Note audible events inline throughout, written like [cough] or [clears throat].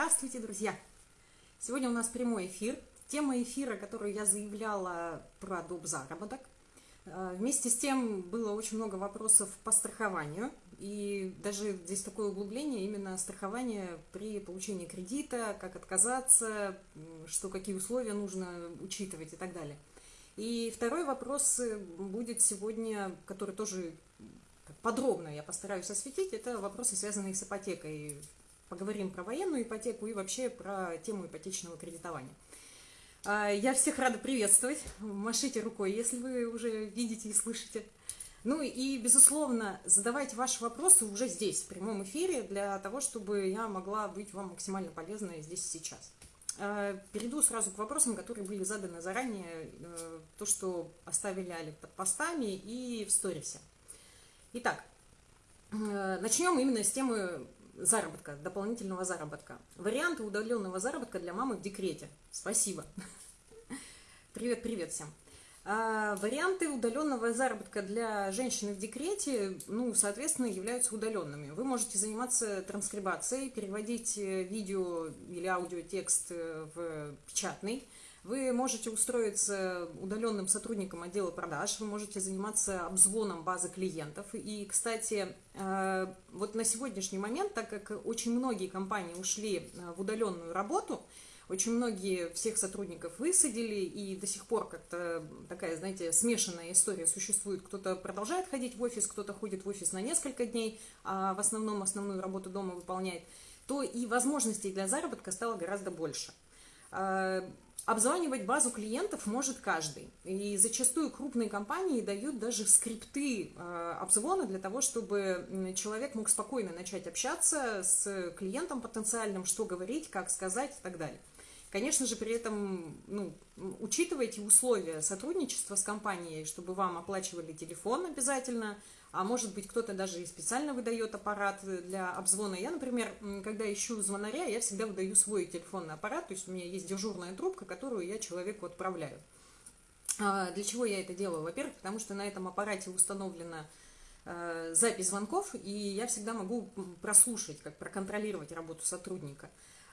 Здравствуйте, друзья! Сегодня у нас прямой эфир. Тема эфира, которую я заявляла про доп. заработок. Э, вместе с тем было очень много вопросов по страхованию. И даже здесь такое углубление именно страхование при получении кредита, как отказаться, что какие условия нужно учитывать и так далее. И второй вопрос э, будет сегодня, который тоже подробно я постараюсь осветить, это вопросы, связанные с ипотекой. Поговорим про военную ипотеку и вообще про тему ипотечного кредитования. А, я всех рада приветствовать. Машите рукой, если вы уже видите и слышите. Ну и, безусловно, задавайте ваши вопросы уже здесь, в прямом эфире, для того, чтобы я могла быть вам максимально полезной здесь и сейчас. А, перейду сразу к вопросам, которые были заданы заранее, э, то, что оставили Али под постами и в сторисе. Итак, э, начнем именно с темы заработка, дополнительного заработка. Варианты удаленного заработка для мамы в декрете. Спасибо. [laughs] Привет, привет всем. А, варианты удаленного заработка для женщины в декрете, ну, соответственно, являются удаленными. Вы можете заниматься транскрибацией, переводить э, видео или аудиотекст э, в печатный, вы можете устроиться удаленным сотрудником отдела продаж, вы можете заниматься обзвоном базы клиентов. И, кстати, э, вот на сегодняшний момент, так как очень многие компании ушли э, в удаленную работу, очень многие всех сотрудников высадили, и до сих пор как-то такая, знаете, смешанная история существует. Кто-то продолжает ходить в офис, кто-то ходит в офис на несколько дней, а в основном основную работу дома выполняет, то и возможностей для заработка стало гораздо больше. Обзванивать базу клиентов может каждый. И зачастую крупные компании дают даже скрипты э, обзвона для того, чтобы человек мог спокойно начать общаться с клиентом потенциальным, что говорить, как сказать и так далее. Конечно же, при этом ну, учитывайте условия сотрудничества с компанией, чтобы вам оплачивали телефон обязательно, а может быть кто-то даже и специально выдает аппарат для обзвона. Я, например, когда ищу звонаря, я всегда выдаю свой телефонный аппарат, то есть у меня есть дежурная трубка, которую я человеку отправляю. А для чего я это делаю? Во-первых, потому что на этом аппарате установлена э, запись звонков, и я всегда могу прослушать, как проконтролировать работу сотрудника.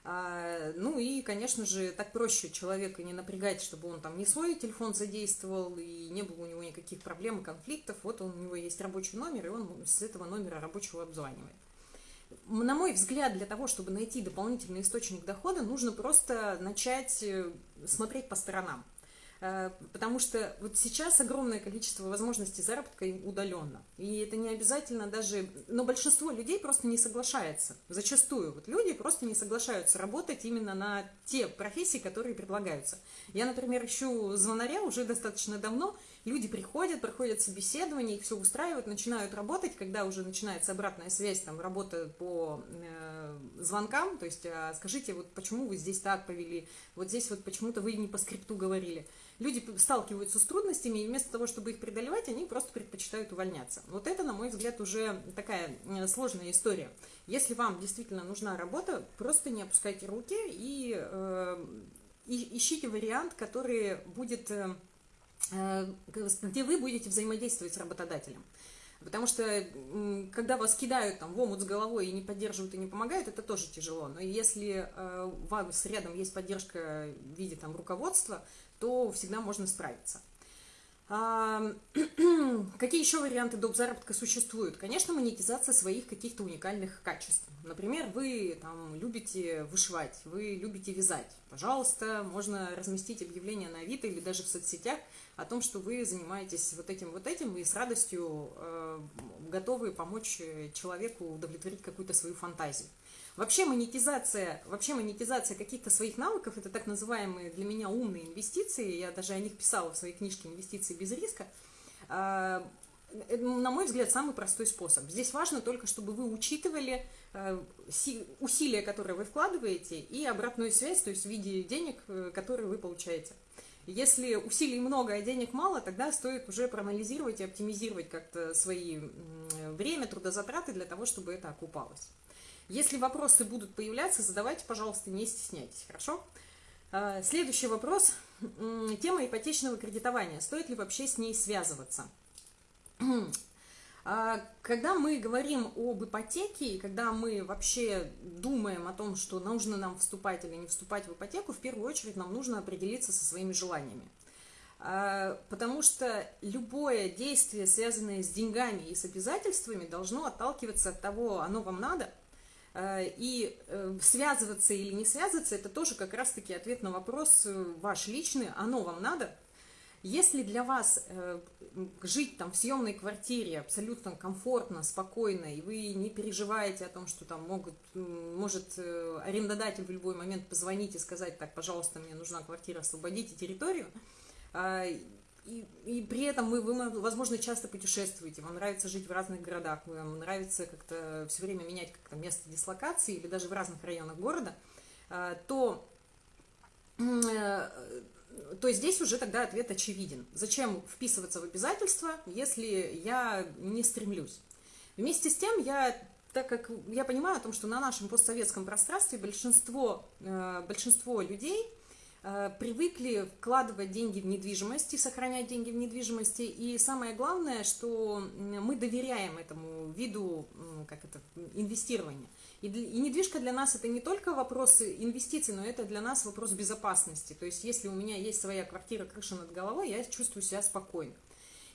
А, ну и, конечно же, так проще человека не напрягать, чтобы он там не свой телефон задействовал и не было у него никаких проблем и конфликтов. Вот у него есть рабочий номер, и он с этого номера рабочего обзванивает. На мой взгляд, для того, чтобы найти дополнительный источник дохода, нужно просто начать э, смотреть по сторонам. Э, потому что вот сейчас огромное количество возможностей заработка удаленно. И это не обязательно даже... Но большинство людей просто не соглашается. Зачастую вот люди просто не соглашаются работать именно на те профессии, которые предлагаются. Я, например, ищу звонаря уже достаточно давно. Люди приходят, проходят собеседование, их все устраивают, начинают работать, когда уже начинается обратная связь, там, работа по э, звонкам, то есть, а скажите, вот почему вы здесь так повели, вот здесь вот почему-то вы не по скрипту говорили люди сталкиваются с трудностями, и вместо того, чтобы их преодолевать, они просто предпочитают увольняться. Вот это, на мой взгляд, уже такая э, сложная история. Если вам действительно нужна работа, просто не опускайте руки и, э, и ищите вариант, который будет, э, э где вы будете взаимодействовать с работодателем. Потому что когда вас кидают там в омут с головой и не поддерживают и не помогают, это тоже тяжело. Но если э, у вас рядом есть поддержка в виде там руководства, то всегда можно справиться. [clears throat] Какие еще варианты доп. заработка существуют? Конечно, монетизация своих каких-то уникальных качеств. Например, вы там любите вышивать, вы любите вязать. Пожалуйста, можно разместить объявление на Авито или даже в соцсетях о том, что вы занимаетесь вот этим, вот этим, и с радостью э, готовы помочь человеку удовлетворить какую-то свою фантазию. Вообще монетизация, вообще монетизация каких-то своих навыков, это так называемые для меня умные инвестиции, я даже о них писала в своей книжке «Инвестиции без риска», а, на мой взгляд, самый простой способ. Здесь важно только, чтобы вы учитывали э, усилия, которые вы вкладываете, и обратную связь, то есть в виде денег, э, которые вы получаете. Если усилий много, а денег мало, тогда стоит уже проанализировать и оптимизировать как-то свои время, трудозатраты для того, чтобы это окупалось. Если вопросы будут появляться, задавайте, пожалуйста, не стесняйтесь, хорошо? А, следующий вопрос. Тема ипотечного кредитования. Стоит ли вообще с ней связываться? А, когда мы говорим об ипотеке, когда мы вообще думаем о том, что нужно нам вступать или не вступать в ипотеку, в первую очередь нам нужно определиться со своими желаниями. А, потому что любое действие, связанное с деньгами и с обязательствами, должно отталкиваться от того, оно вам надо. А, и э, связываться или не связываться, это тоже как раз-таки ответ на вопрос э, ваш личный, оно вам надо – если для вас э, жить там в съемной квартире абсолютно комфортно, спокойно, и вы не переживаете о том, что там могут, может э, арендодатель в любой момент позвонить и сказать, так, пожалуйста, мне нужна квартира, освободите территорию, э, и, и при этом вы, вы, возможно, часто путешествуете, вам нравится жить в разных городах, вам нравится как-то все время менять как-то место дислокации или даже в разных районах города, э, то э, то здесь уже тогда ответ очевиден. Зачем вписываться в обязательства, если я не стремлюсь? Вместе с тем, я, так как я понимаю о том, что на нашем постсоветском пространстве большинство, э, большинство людей привыкли вкладывать деньги в недвижимость и сохранять деньги в недвижимости. И самое главное, что мы доверяем этому виду как это, инвестирования. И, и недвижка для нас это не только вопрос инвестиций, но это для нас вопрос безопасности. То есть, если у меня есть своя квартира, крыша над головой, я чувствую себя спокойно.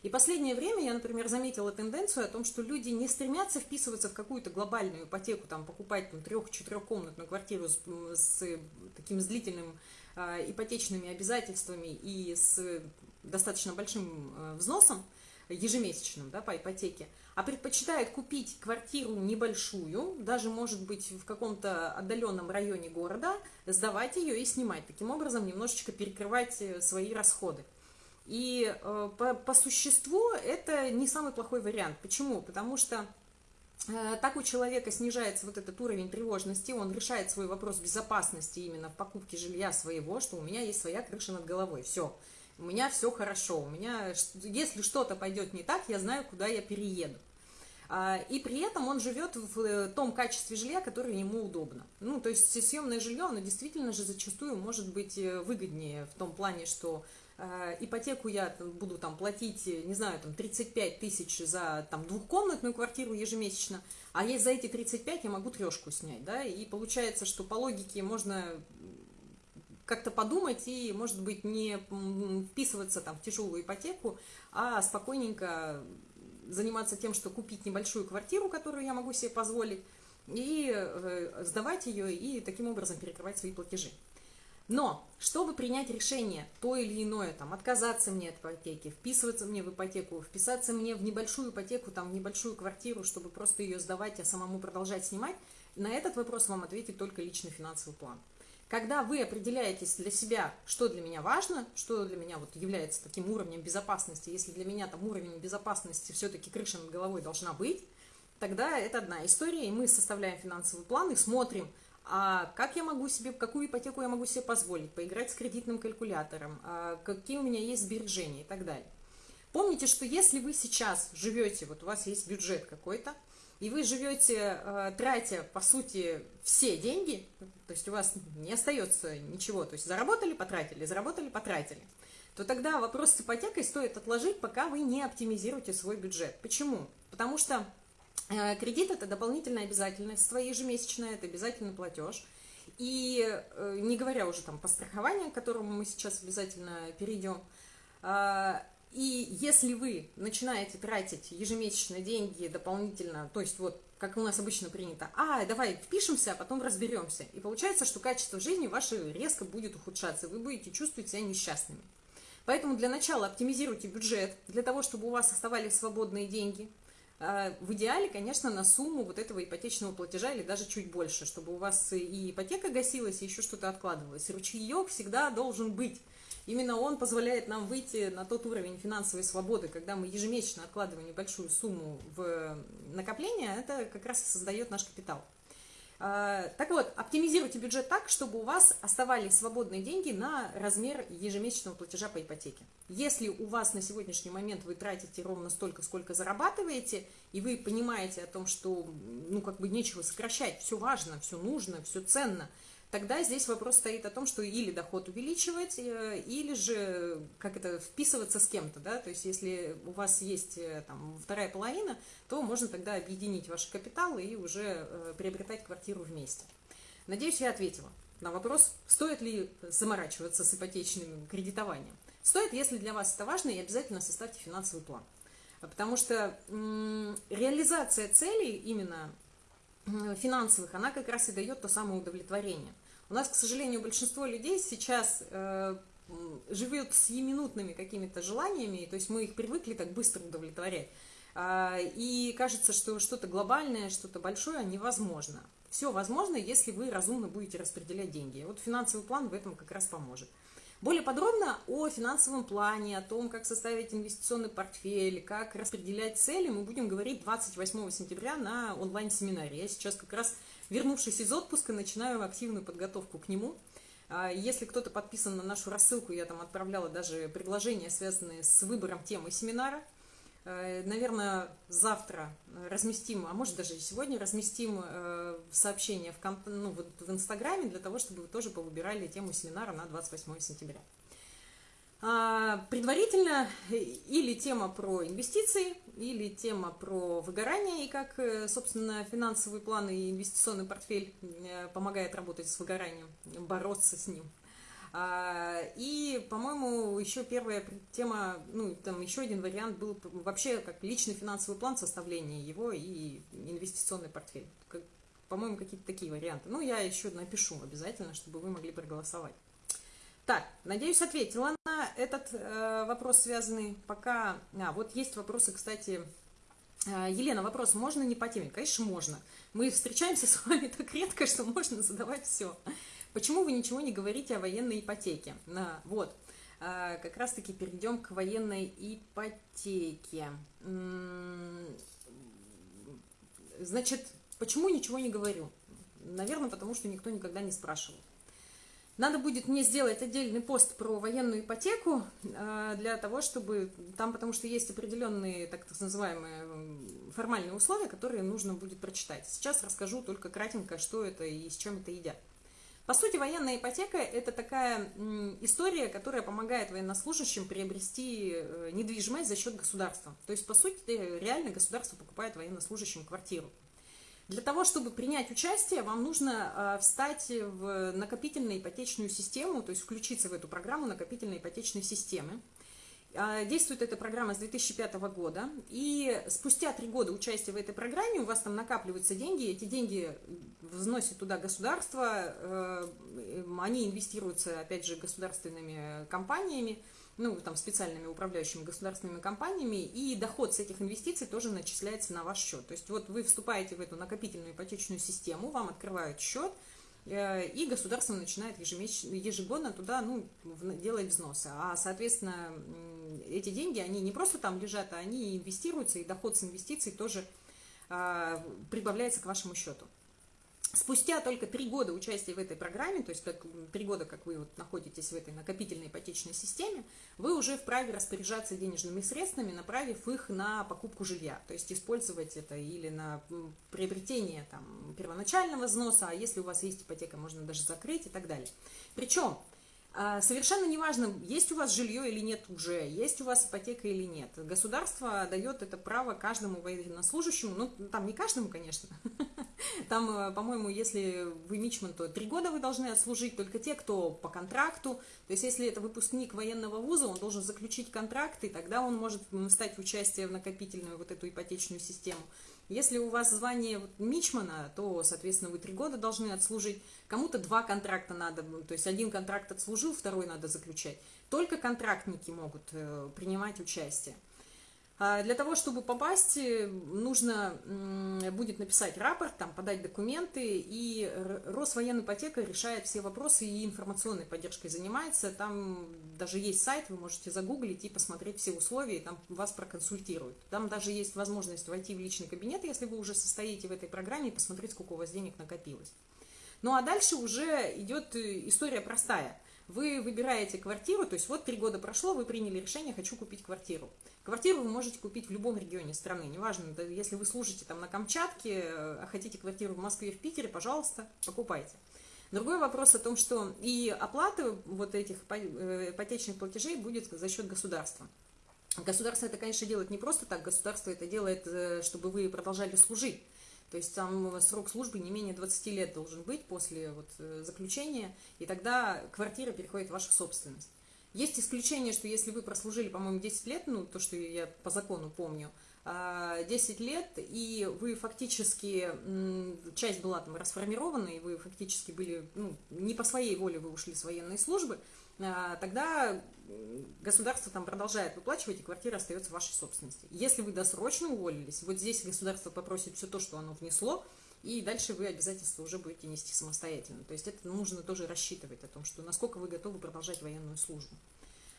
И последнее время я, например, заметила тенденцию о том, что люди не стремятся вписываться в какую-то глобальную ипотеку, там, покупать трех-четырехкомнатную квартиру с, с таким с длительным э, ипотечными обязательствами и с достаточно большим э, взносом ежемесячным да, по ипотеке, а предпочитает купить квартиру небольшую, даже может быть в каком-то отдаленном районе города, сдавать ее и снимать. Таким образом немножечко перекрывать э, свои расходы. И э, по, по существу это не самый плохой вариант. Почему? Потому что так у человека снижается вот этот уровень тревожности, он решает свой вопрос безопасности именно в покупке жилья своего, что у меня есть своя крыша над головой. Все у меня все хорошо, у меня, если что-то пойдет не так, я знаю, куда я перееду. А, и при этом он живет в э, том качестве жилья, которое ему удобно. Ну, то есть съемное жилье, оно действительно же зачастую может быть э, выгоднее в том плане, что э, ипотеку я буду там платить, не знаю, там 35 тысяч за там двухкомнатную квартиру ежемесячно, а есть за эти 35 я могу трешку снять, да, и получается, что по логике можно как-то подумать и, может быть, не вписываться там в тяжелую ипотеку, а спокойненько заниматься тем, что купить небольшую квартиру, которую я могу себе позволить, и э, сдавать ее, и таким образом перекрывать свои платежи. Но, чтобы принять решение, то или иное, там, отказаться мне от ипотеки, вписываться мне в ипотеку, вписаться мне в небольшую ипотеку, там, в небольшую квартиру, чтобы просто ее сдавать, а самому продолжать снимать, на этот вопрос вам ответит только личный финансовый план. Когда вы определяетесь для себя, что для меня важно, что для меня вот является таким уровнем безопасности, если для меня там уровень безопасности все-таки крыша над головой должна быть, тогда это одна история, и мы составляем финансовый план и смотрим, а как я могу себе, какую ипотеку я могу себе позволить, поиграть с кредитным калькулятором, а какие у меня есть сбережения и так далее. Помните, что если вы сейчас живете, вот у вас есть бюджет какой-то, и вы живете, э, тратя, по сути, все деньги, то есть у вас не остается ничего, то есть заработали, потратили, заработали, потратили, то тогда вопрос с ипотекой стоит отложить, пока вы не оптимизируете свой бюджет. Почему? Потому что кредит – это дополнительная обязательность, своя ежемесячная, это обязательный платеж. И э, не говоря уже там по страхованию, к которому мы сейчас обязательно перейдем, и если вы начинаете тратить ежемесячно деньги дополнительно, то есть вот как у нас обычно принято, а, давай впишемся, а потом разберемся. И получается, что качество жизни ваше резко будет ухудшаться, вы будете чувствовать себя несчастными. Поэтому для начала оптимизируйте бюджет, для того, чтобы у вас оставались свободные деньги. А, в идеале, конечно, на сумму вот этого ипотечного платежа или даже чуть больше, чтобы у вас и ипотека гасилась, и еще что-то откладывалось. Ручеек всегда должен быть. Именно он позволяет нам выйти на тот уровень финансовой свободы, когда мы ежемесячно откладываем небольшую сумму в накопление, это как раз создает наш капитал. А, так вот, оптимизируйте бюджет так, чтобы у вас оставались свободные деньги на размер ежемесячного платежа по ипотеке. Если у вас на сегодняшний момент вы тратите ровно столько, сколько зарабатываете, и вы понимаете о том, что ну как бы нечего сокращать, все важно, все нужно, все ценно – тогда здесь вопрос стоит о том, что или доход увеличивать, э, или же как это вписываться с кем-то, да, то есть если у вас есть э, там вторая половина, то можно тогда объединить ваши капиталы и уже э, приобретать квартиру вместе. Надеюсь, я ответила на вопрос, стоит ли заморачиваться с ипотечным кредитованием. Стоит, если для вас это важно, и обязательно составьте финансовый план. Потому что реализация целей именно финансовых, она как раз и дает то самое удовлетворение. У нас, к сожалению, большинство людей сейчас э, живет с минутными какими-то желаниями, то есть мы их привыкли так быстро удовлетворять. Э, и кажется, что что-то глобальное, что-то большое невозможно. Все возможно, если вы разумно будете распределять деньги. Вот финансовый план в этом как раз поможет. Более подробно о финансовом плане, о том, как составить инвестиционный портфель, как распределять цели, мы будем говорить 28 сентября на онлайн-семинаре. Я сейчас как раз, вернувшись из отпуска, начинаю активную подготовку к нему. А, если кто-то подписан на нашу рассылку, я там отправляла даже предложения, связанные с выбором темы семинара – Э, Наверное, завтра разместим, а может даже и сегодня разместим э, сообщение в, ну, в Инстаграме для того, чтобы вы тоже повыбирали тему семинара на 28 сентября. А, предварительно э, или тема про инвестиции, или тема про выгорание и как, собственно, финансовый план и инвестиционный портфель помогает работать с выгоранием, бороться с ним – а, и, по-моему, еще первая тема, ну, там еще один вариант был вообще как личный финансовый план составления его и инвестиционный портфель. По-моему, какие-то такие варианты. Ну, я еще напишу обязательно, чтобы вы могли проголосовать. Так, надеюсь, ответила этот э, вопрос, связанный пока... А, вот есть вопросы, кстати... Э, Елена, вопрос, можно не по теме? Конечно, можно. Мы встречаемся с вами так редко, что можно задавать все. Почему вы ничего не говорите о военной ипотеке? А, вот, а, как раз-таки перейдем к военной ипотеке. Значит, почему ничего не говорю? Наверное, потому что никто никогда не спрашивал. Надо будет мне сделать отдельный пост про военную ипотеку а, для того, чтобы там, потому что есть определенные так называемые формальные условия, которые нужно будет прочитать. Сейчас расскажу только кратенько, что это и с чем это едят. По сути, военная ипотека – это такая история, которая помогает военнослужащим приобрести э, недвижимость за счет государства. То есть, по сути, реально государство покупает военнослужащим квартиру. Для того, чтобы принять участие, вам нужно а, встать в накопительную ипотечную систему, то есть включиться в эту программу накопительной ипотечной системы. А, действует эта программа с 2005 года, и спустя три года участия в этой программе у вас там накапливаются деньги, эти деньги взносит туда государство, э, они инвестируются, опять же, государственными компаниями, ну, там, специальными управляющими государственными компаниями, и доход с этих инвестиций тоже начисляется на ваш счет. То есть вот вы вступаете в эту накопительную ипотечную систему, вам открывают счет, Э, и государство начинает ежемесячно, ежегодно туда ну, делать взносы. А, соответственно, эти деньги, они не просто там лежат, а они инвестируются, и доход с инвестиций тоже а, прибавляется к вашему счету. Спустя только три года участия в этой программе, то есть как три года, как вы вот находитесь в этой накопительной ипотечной системе, вы уже вправе распоряжаться денежными средствами, направив их на покупку жилья. То есть использовать это или на приобретение там, первоначального взноса, а если у вас есть ипотека, можно даже закрыть и так далее. Причем Совершенно неважно, есть у вас жилье или нет уже, есть у вас ипотека или нет. Государство дает это право каждому военнослужащему, ну, там не каждому, конечно, [laughs] Там, э, по-моему, если вы мичман, то три года вы должны отслужить, только те, кто по контракту. То есть, если это выпускник военного вуза, он должен заключить контракт, и тогда он может стать в участие в накопительную вот эту ипотечную систему. Если у вас звание мичмана, то, соответственно, вы три года должны отслужить. Кому-то два контракта надо, то есть один контракт отслужил, второй надо заключать. Только контрактники могут э, принимать участие. А для того, чтобы попасть, э, нужно будет написать рапорт, там, подать документы, и Росвоенипотека решает все вопросы и информационной поддержкой занимается. Там даже есть сайт, вы можете загуглить и посмотреть все условия, там вас проконсультируют. Там даже есть возможность войти в личный кабинет, если вы уже состоите в этой программе, и посмотреть, сколько у вас денег накопилось. Ну а дальше уже идет э, история простая. Вы выбираете квартиру, то есть вот три года прошло, вы приняли решение, хочу купить квартиру. Квартиру вы можете купить в любом регионе страны, неважно, если вы служите там на Камчатке, а хотите квартиру в Москве, в Питере, пожалуйста, покупайте. Другой вопрос о том, что и оплата вот этих э, ипотечных платежей будет за счет государства. Государство это, конечно, делает не просто так, государство это делает, э, чтобы вы продолжали служить. То есть там срок службы не менее 20 лет должен быть после вот, э, заключения, и тогда квартира переходит в вашу собственность. Есть исключение, что если вы прослужили, по-моему, 10 лет, ну, то, что я по закону помню, 10 а, лет, и вы фактически, часть была там расформирована, и вы фактически были, ну, не по своей воле вы ушли с военной службы, тогда государство там продолжает выплачивать, и квартира остается вашей собственности. Если вы досрочно уволились, вот здесь государство попросит все то, что оно внесло, и дальше вы обязательства уже будете нести самостоятельно. То есть это нужно тоже рассчитывать о том, что насколько вы готовы продолжать военную службу.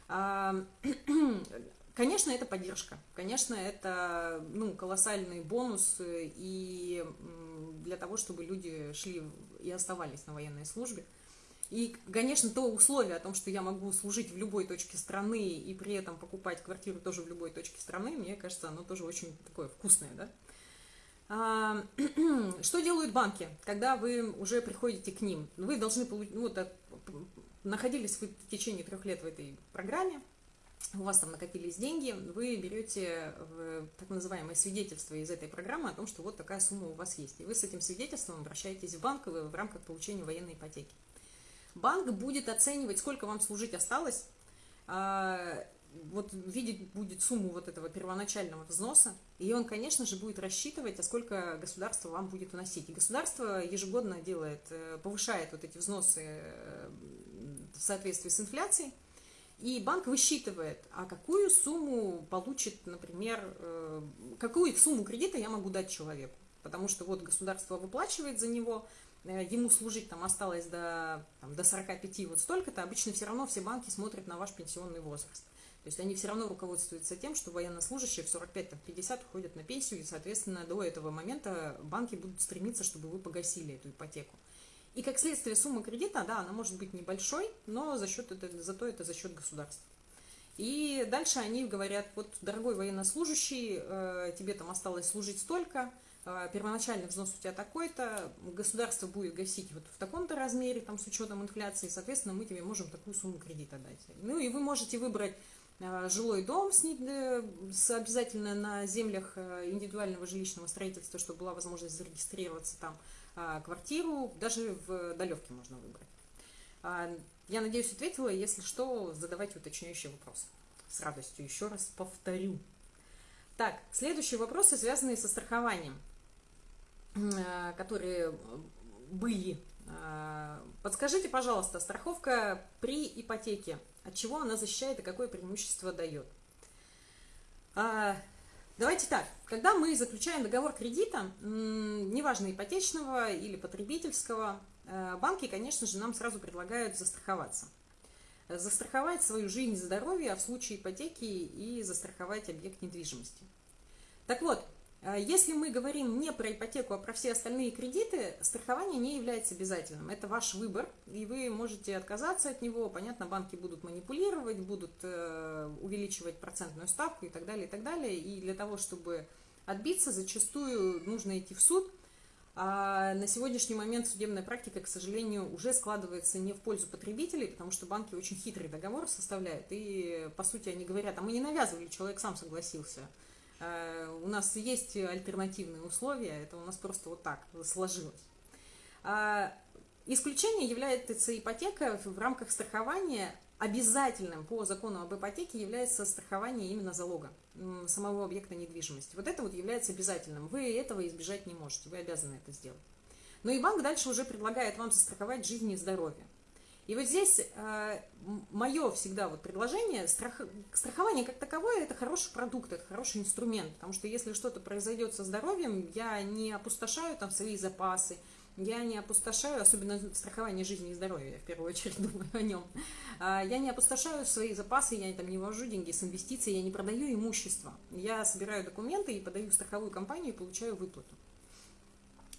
А, [clears throat] конечно, это поддержка, конечно, это ну, колоссальный бонус и для того, чтобы люди шли и оставались на военной службе. И, конечно, то условие о том, что я могу служить в любой точке страны и при этом покупать квартиру тоже в любой точке страны, мне кажется, оно тоже очень такое вкусное, да? А, [clears throat] что делают банки, когда вы уже приходите к ним? Вы должны получить, ну, вот, находились вы в течение трех лет в этой программе, у вас там накопились деньги, вы берете так называемое свидетельство из этой программы о том, что вот такая сумма у вас есть. И вы с этим свидетельством обращаетесь в банк в рамках получения военной ипотеки. Банк будет оценивать, сколько вам служить осталось, а, вот видеть будет сумму вот этого первоначального взноса, и он, конечно же, будет рассчитывать, а сколько государство вам будет вносить. И государство ежегодно делает, э, повышает вот эти взносы э, в соответствии с инфляцией, и банк высчитывает, а какую сумму получит, например, э, какую сумму кредита я могу дать человеку. Потому что вот государство выплачивает за него, ему служить там осталось до, там, до 45 вот столько-то, обычно все равно все банки смотрят на ваш пенсионный возраст. То есть они все равно руководствуются тем, что военнослужащие в 45-50 уходят на пенсию, и, соответственно, до этого момента банки будут стремиться, чтобы вы погасили эту ипотеку. И как следствие сумма кредита, да, она может быть небольшой, но за счет это, зато это за счет государства. И дальше они говорят, вот, дорогой военнослужащий, э, тебе там осталось служить столько, первоначальный взнос у тебя такой-то, государство будет гасить вот в таком-то размере, там, с учетом инфляции, соответственно, мы тебе можем такую сумму кредита дать. Ну и вы можете выбрать а, жилой дом с, с обязательно на землях э, индивидуального жилищного строительства, чтобы была возможность зарегистрироваться там, а, квартиру, даже в далевке можно выбрать. Я надеюсь, ответила. Если что, задавайте уточняющие вопросы. С радостью еще раз повторю. Так, следующие вопросы, связанные со страхованием. Э, которые были. Э, подскажите, пожалуйста, страховка при ипотеке, от чего она защищает и какое преимущество дает? А, давайте так, когда мы заключаем договор кредита, неважно ипотечного или потребительского, э, банки, конечно же, нам сразу предлагают застраховаться. Застраховать свою жизнь и здоровье, а в случае ипотеки и застраховать объект недвижимости. Так вот, если мы говорим не про ипотеку, а про все остальные кредиты, страхование не является обязательным. Это ваш выбор, и вы можете отказаться от него. Понятно, банки будут манипулировать, будут э, увеличивать процентную ставку и так далее, и так далее. И для того, чтобы отбиться, зачастую нужно идти в суд. А на сегодняшний момент судебная практика, к сожалению, уже складывается не в пользу потребителей, потому что банки очень хитрый договор составляют. И, по сути, они говорят, а мы не навязывали, человек сам согласился. Э, у нас есть альтернативные условия, это у нас просто вот так сложилось. А, исключение является ипотека в рамках страхования. Обязательным по закону об ипотеке является страхование именно залога самого объекта недвижимости. Вот это вот является обязательным. Вы этого избежать не можете, вы обязаны это сделать. Но и банк дальше уже предлагает вам застраховать жизнь и здоровье. И вот здесь э, мое всегда вот предложение, страх, страхование как таковое, это хороший продукт, это хороший инструмент, потому что если что-то произойдет со здоровьем, я не опустошаю там свои запасы, я не опустошаю, особенно страхование жизни и здоровья, я в первую очередь [laughs] думаю о нем, а, я не опустошаю свои запасы, я там не вожу деньги с инвестиций, я не продаю имущество, я собираю документы и подаю в страховую компанию и получаю выплату.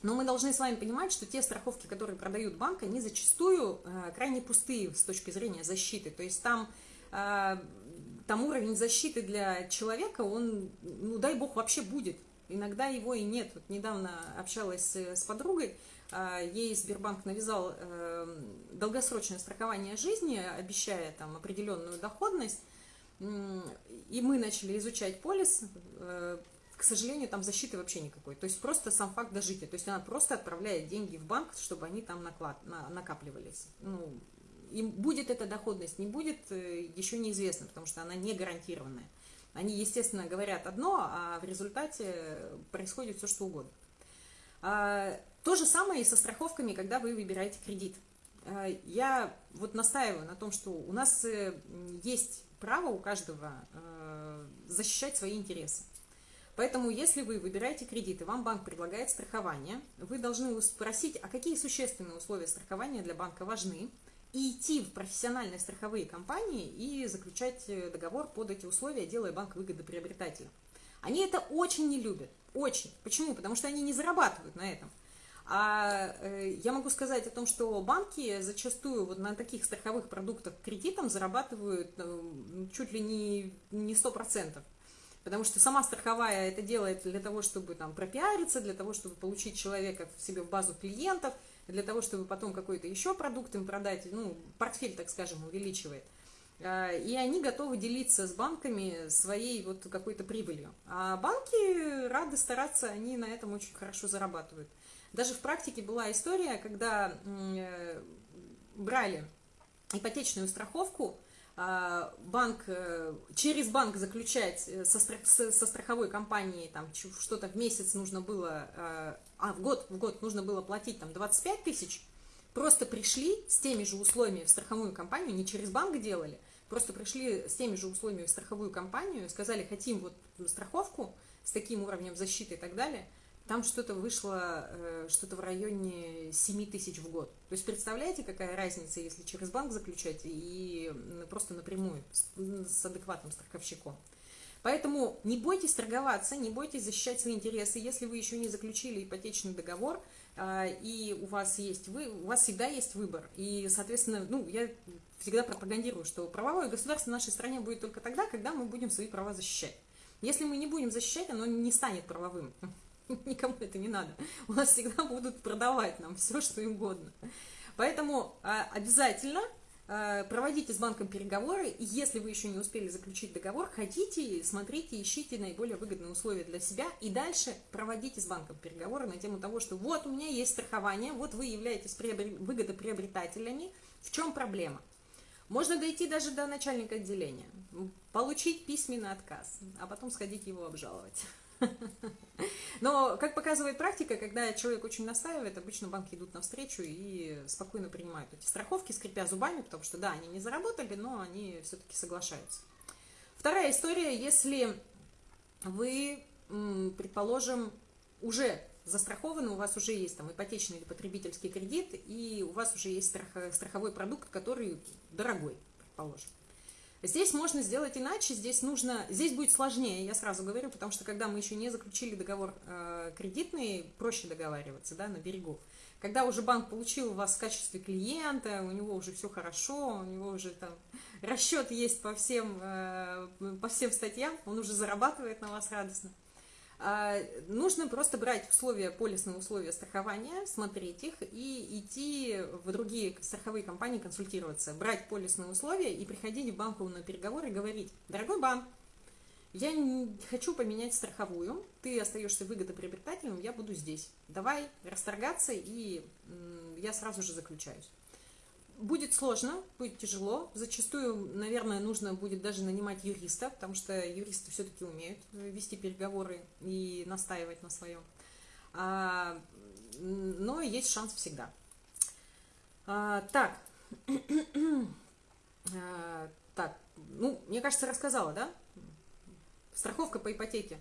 Но мы должны с вами понимать, что те страховки, которые продают банк, они зачастую э, крайне пустые с точки зрения защиты. То есть там, э, там уровень защиты для человека, он, ну дай бог, вообще будет. Иногда его и нет. Вот недавно общалась с, подругой, ей Сбербанк навязал долгосрочное страхование жизни, обещая там определенную доходность, и мы начали изучать полис, к сожалению, там защиты вообще никакой. То есть просто сам факт дожития. То есть она просто отправляет деньги в банк, чтобы они там наклад, на, накапливались. Ну, им будет эта доходность, не будет, э, еще неизвестно, потому что она не гарантированная. Они, естественно, говорят одно, а в результате происходит все, что угодно. А, то же самое и со страховками, когда вы выбираете кредит. А, я вот настаиваю на том, что у нас э, есть право у каждого э, защищать свои интересы. Поэтому, если вы выбираете кредит и вам банк предлагает страхование, вы должны спросить, а какие существенные условия страхования для банка важны, и идти в профессиональные страховые компании и заключать э, договор под эти условия, делая банк выгодоприобретателем. Они это очень не любят, очень. Почему? Потому что они не зарабатывают на этом. А э, я могу сказать о том, что банки зачастую вот на таких страховых продуктах кредитом зарабатывают э, чуть ли не, не 100%. Потому что сама страховая это делает для того, чтобы там пропиариться, для того, чтобы получить человека в себе в базу клиентов, для того, чтобы потом какой-то еще продукт им продать, ну, портфель, так скажем, увеличивает. А, и они готовы делиться с банками своей вот какой-то прибылью. А банки рады стараться, они на этом очень хорошо зарабатывают. Даже в практике была история, когда э, брали ипотечную страховку, банк, э, через банк заключать э, со, со страховой компанией там что-то в месяц нужно было, а, а в год, в год нужно было платить там 25 тысяч, просто пришли с теми же условиями в страховую компанию, не через банк делали, просто пришли с теми же условиями в страховую компанию, сказали, хотим вот страховку с таким уровнем защиты и так далее – там что-то вышло, э, что-то в районе 7 тысяч в год. То есть представляете, какая разница, если через банк заключать и просто напрямую с адекватным страховщиком. Поэтому не бойтесь торговаться, не бойтесь защищать свои интересы. Если вы еще не заключили ипотечный договор, а, и у вас есть вы, у вас всегда есть выбор. И, соответственно, ну, я всегда пропагандирую, что правовое государство в нашей стране будет только тогда, когда мы будем свои права защищать. Если мы не будем защищать, оно не станет правовым. [laughs] никому это не надо. У нас всегда будут продавать нам все, что им угодно. Поэтому а, обязательно а, проводите с банком переговоры, и если вы еще не успели заключить договор, ходите, смотрите, ищите наиболее выгодные условия для себя, и дальше проводите с банком переговоры на тему того, что вот у меня есть страхование, вот вы являетесь выгодоприобретателями, в чем проблема? Можно дойти даже до начальника отделения, получить письменный отказ, а потом сходить его обжаловать. [laughs] Но, как показывает практика, когда человек очень настаивает, обычно банки идут навстречу и спокойно принимают эти страховки, скрипя зубами, потому что, да, они не заработали, но они все-таки соглашаются. Вторая история, если вы, предположим, уже застрахованы, у вас уже есть там ипотечный или потребительский кредит, и у вас уже есть страх, страховой продукт, который дорогой, предположим. Здесь можно сделать иначе, здесь нужно, здесь будет сложнее, я сразу говорю, потому что когда мы еще не заключили договор э, кредитный, проще договариваться, да, на берегу. Когда уже банк получил вас в качестве клиента, у него уже все хорошо, у него уже там расчет есть по всем, э, по всем статьям, он уже зарабатывает на вас радостно. А, нужно просто брать условия, полисные условия страхования, смотреть их и идти в другие страховые компании консультироваться, брать полисные условия и приходить в банку переговоры и говорить, дорогой банк, я хочу поменять страховую, ты остаешься выгодоприобретателем, я буду здесь. Давай расторгаться, и я сразу же заключаюсь. Будет сложно, будет тяжело. Зачастую, наверное, нужно будет даже нанимать юриста, потому что юристы все-таки умеют вести переговоры и настаивать на своем. А, но есть шанс всегда. А, так. [clears throat] а, так, ну, мне кажется, рассказала, да? Страховка по ипотеке.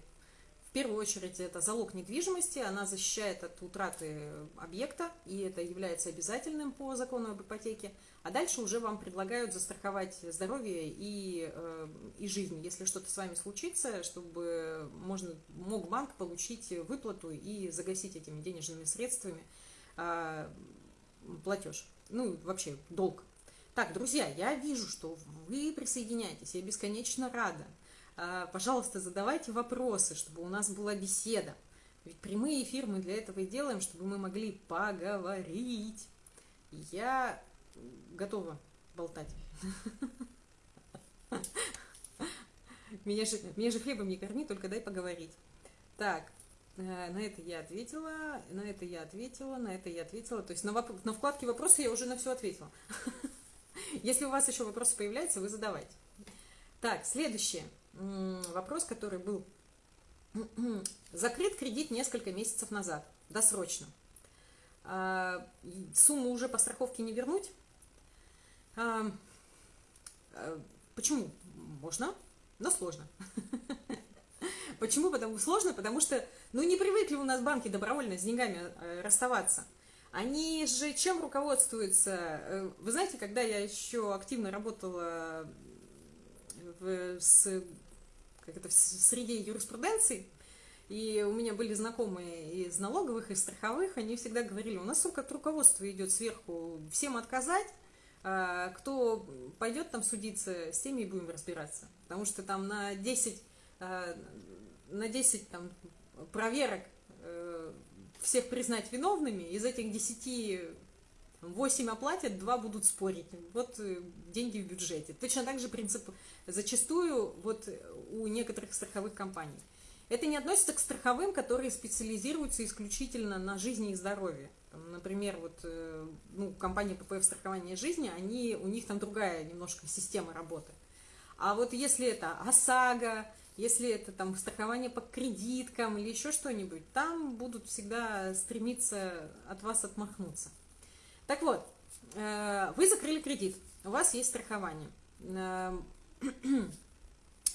В первую очередь это залог недвижимости, она защищает от утраты объекта, и это является обязательным по закону об ипотеке. А дальше уже вам предлагают застраховать здоровье и, э, и жизнь, если что-то с вами случится, чтобы можно, мог банк получить выплату и загасить этими денежными средствами э, платеж. Ну, вообще, долг. Так, друзья, я вижу, что вы присоединяетесь, я бесконечно рада. А, пожалуйста, задавайте вопросы, чтобы у нас была беседа. Ведь прямые эфиры мы для этого и делаем, чтобы мы могли поговорить. Я готова болтать. [laughs] Меня же, хлебом не корми, только дай поговорить. Так, э, на это я ответила, на это я ответила, на это я ответила. То есть на, вкладке вопросы я уже на все ответила. [laughs] Если у вас еще вопросы появляются, вы задавайте. Так, следующий вопрос, который был. [clears throat] Закрыт кредит несколько месяцев назад, досрочно. А, сумму уже по страховке не вернуть? А, а, почему? Можно, но сложно. [laughs] Почему? Потому сложно, потому что, ну, не привыкли у нас банки добровольно с деньгами э, расставаться. Они же чем руководствуются? Э, вы знаете, когда я еще активно работала с, как это, в среде юриспруденции, и у меня были знакомые из налоговых, и страховых, они всегда говорили, у нас как руководство идет сверху, всем отказать, а, кто пойдет там судиться, с теми и будем разбираться. Потому что там на 10, а, на 10 там, проверок э, всех признать виновными, из этих 10 8 оплатят, 2 будут спорить. Вот э, деньги в бюджете. Точно так же принцип зачастую вот у некоторых страховых компаний. Это не относится к страховым, которые специализируются исключительно на жизни и здоровье. Там, например, вот, э, ну, компания ППФ страхования жизни, они, у них там другая немножко система работы. А вот если это ОСАГО, если это там страхование по кредиткам или еще что-нибудь, там будут всегда стремиться от вас отмахнуться. Так вот, э, вы закрыли кредит, у вас есть страхование. Э, [clears throat]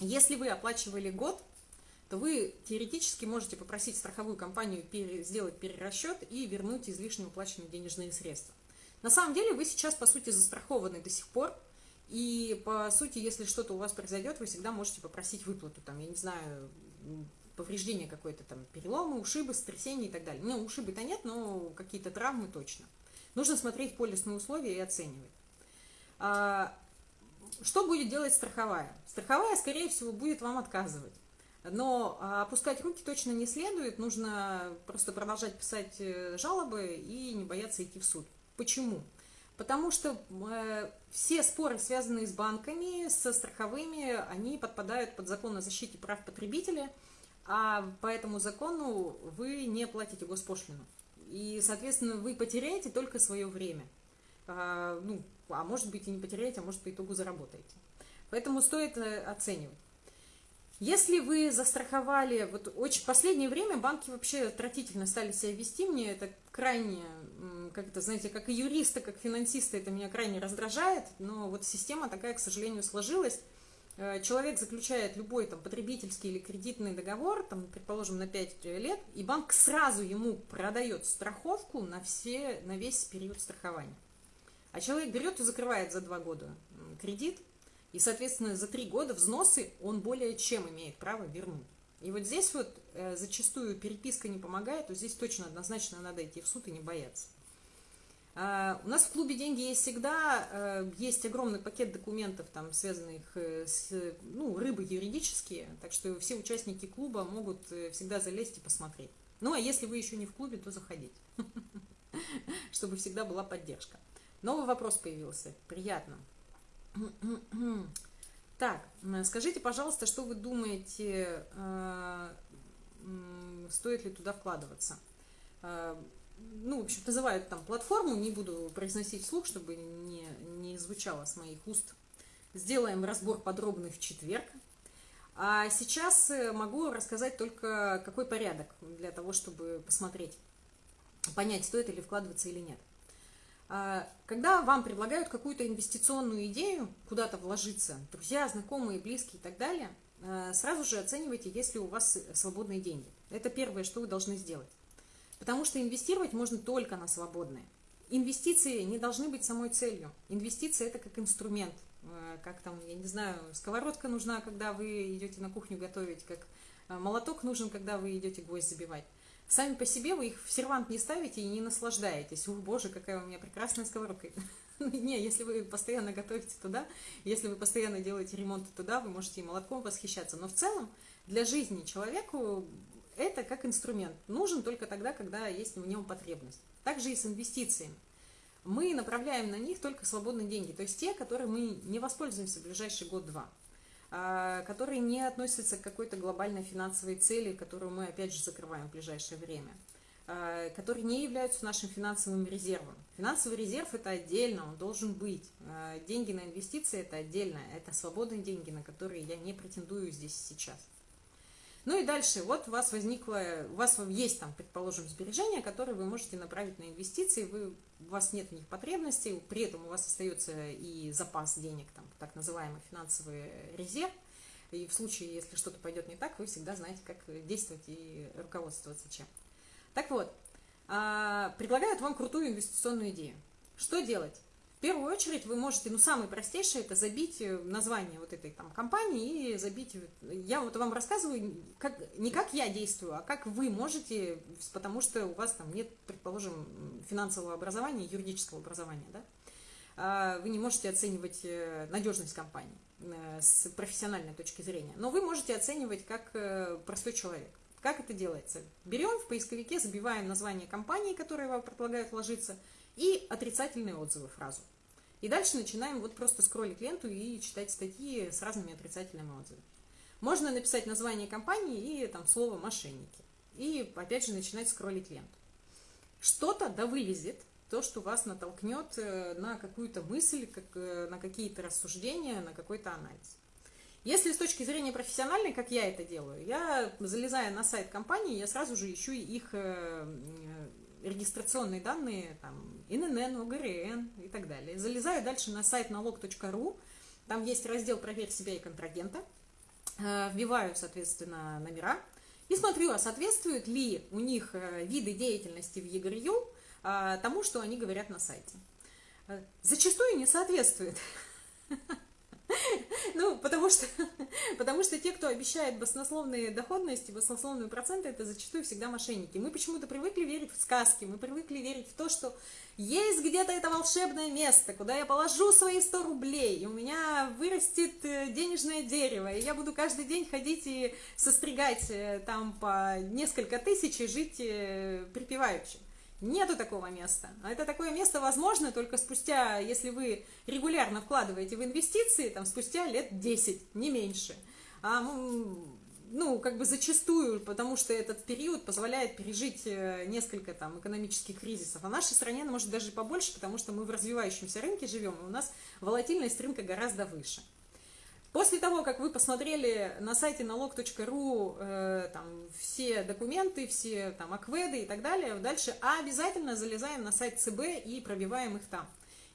если вы оплачивали год, то вы теоретически можете попросить страховую компанию сделать перерасчет и вернуть излишне уплаченные денежные средства. На самом деле вы сейчас, по сути, застрахованы до сих пор, и, по сути, если что-то у вас произойдет, вы всегда можете попросить выплату, там, я не знаю, повреждение какое-то, там, переломы, ушибы, сотрясения и так далее. Ну, ушибы-то нет, но какие-то травмы точно. Нужно смотреть полисные условия и оценивать. А, что будет делать страховая? Страховая, скорее всего, будет вам отказывать. Но а, опускать руки точно не следует, нужно просто продолжать писать э, жалобы и не бояться идти в суд. Почему? Потому что э, все споры, связанные с банками, со страховыми, они подпадают под закон о защите прав потребителя, а по этому закону вы не платите госпошлину. И, соответственно, вы потеряете только свое время. А, ну, а может быть и не потеряете, а может по итогу заработаете. Поэтому стоит э, оценивать. Если вы застраховали, вот очень в последнее время банки вообще отвратительно стали себя вести, мне это крайне, как это, знаете, как и юристы, как финансисты, это меня крайне раздражает, но вот система такая, к сожалению, сложилась. Э, человек заключает любой там потребительский или кредитный договор, там, предположим, на 5 лет, и банк сразу ему продает страховку на, все, на весь период страхования. А человек берет и закрывает за 2 года кредит, и, соответственно, за три года взносы он более чем имеет право вернуть. И вот здесь вот э, зачастую переписка не помогает, то здесь точно однозначно надо идти в суд и не бояться. Uh, у нас в клубе «Деньги есть всегда», uh, есть огромный пакет документов, там, связанных uh, с ну, рыбой юридические, так что все участники клуба могут э, всегда залезть и посмотреть. Ну, а если вы еще не в клубе, то заходите, [laughs] чтобы всегда была поддержка. Новый вопрос появился, приятно. [clears throat] Так, скажите, пожалуйста, что вы думаете, э, стоит ли туда вкладываться? Э, ну, в общем, называют там платформу, не буду произносить вслух, чтобы не, не звучало с моих уст. Сделаем разбор подробный в четверг. А сейчас э, могу рассказать только, какой порядок для того, чтобы посмотреть, понять, стоит ли вкладываться или нет. А, когда вам предлагают какую-то инвестиционную идею, куда-то вложиться, друзья, знакомые, близкие и так далее, а, сразу же оценивайте, есть ли у вас свободные деньги. Это первое, что вы должны сделать. Потому что инвестировать можно только на свободные. Инвестиции не должны быть самой целью. Инвестиции это как инструмент. А, как там, я не знаю, сковородка нужна, когда вы идете на кухню готовить, как молоток нужен, когда вы идете гвоздь забивать. Сами по себе вы их в сервант не ставите и не наслаждаетесь. Ух, боже, какая у меня прекрасная сковородка. [laughs] Не, если вы постоянно готовите туда, если вы постоянно делаете ремонт туда, вы можете и молотком восхищаться. Но в целом для жизни человеку это как инструмент. Нужен только тогда, когда есть в нем потребность. Также и с инвестициями. Мы направляем на них только свободные деньги, то есть те, которые мы не воспользуемся в ближайший год-два, а, которые не относятся к какой-то глобальной финансовой цели, которую мы опять же закрываем в ближайшее время – Э, которые не являются нашим финансовым резервом. Финансовый резерв это отдельно, он должен быть. Э, деньги на инвестиции это отдельно, это свободные деньги, на которые я не претендую здесь сейчас. Ну и дальше, вот у вас возникло, у вас есть там, предположим, сбережения, которые вы можете направить на инвестиции, вы, у вас нет в них потребностей, при этом у вас остается и запас денег, там, так называемый финансовый резерв, и в случае, если что-то пойдет не так, вы всегда знаете, как действовать и руководствоваться чем. Так вот, а, предлагают вам крутую инвестиционную идею. Что делать? В первую очередь вы можете, ну, самое простейшее, это забить э, название вот этой там компании и забить, я вот вам рассказываю, как, не как я действую, а как вы можете, потому что у вас там нет, предположим, финансового образования, юридического образования, да, а, вы не можете оценивать э, надежность компании э, с профессиональной точки зрения, но вы можете оценивать как простой человек. Как это делается? Берем в поисковике, забиваем название компании, которая вам предлагают вложиться, и отрицательные отзывы фразу. И дальше начинаем вот просто скроллить ленту и читать статьи с разными отрицательными отзывами. Можно написать название компании и там слово «мошенники». И опять же начинать скроллить ленту. Что-то да вылезет, то, что вас натолкнет э, на какую-то мысль, как, э, на какие-то рассуждения, на какой-то анализ. Если с точки зрения профессиональной, как я это делаю, я, залезая на сайт компании, я сразу же ищу их э, регистрационные данные, там, ИНН, ОГРН и так далее. Залезаю дальше на сайт налог.ру, там есть раздел «Проверь себя и контрагента», э, вбиваю, соответственно, номера и смотрю, а соответствуют ли у них э, виды деятельности в ЕГРЮ тому, что они говорят на сайте. Зачастую не соответствует. [laughs] Ну, потому что, [laughs] потому что те, кто обещает баснословные доходности, баснословные проценты, это зачастую всегда мошенники. Мы почему-то привыкли верить в сказки, мы привыкли верить в то, что есть где-то это волшебное место, куда я положу свои 100 рублей, и у меня вырастет э, денежное дерево, и я буду каждый день ходить и состригать э, там по несколько тысяч и жить э, припеваючи. Нету такого места. А это такое место возможно только спустя, если вы регулярно вкладываете в инвестиции, там спустя лет 10, не меньше. А, ну, как бы зачастую, потому что этот период позволяет пережить э, несколько там экономических кризисов. А в нашей стране, может, даже побольше, потому что мы в развивающемся рынке живем, и у нас волатильность рынка гораздо выше. После того, как вы посмотрели на сайте налог.ру э, все документы, все там акведы и так далее, дальше обязательно залезаем на сайт ЦБ и пробиваем их там.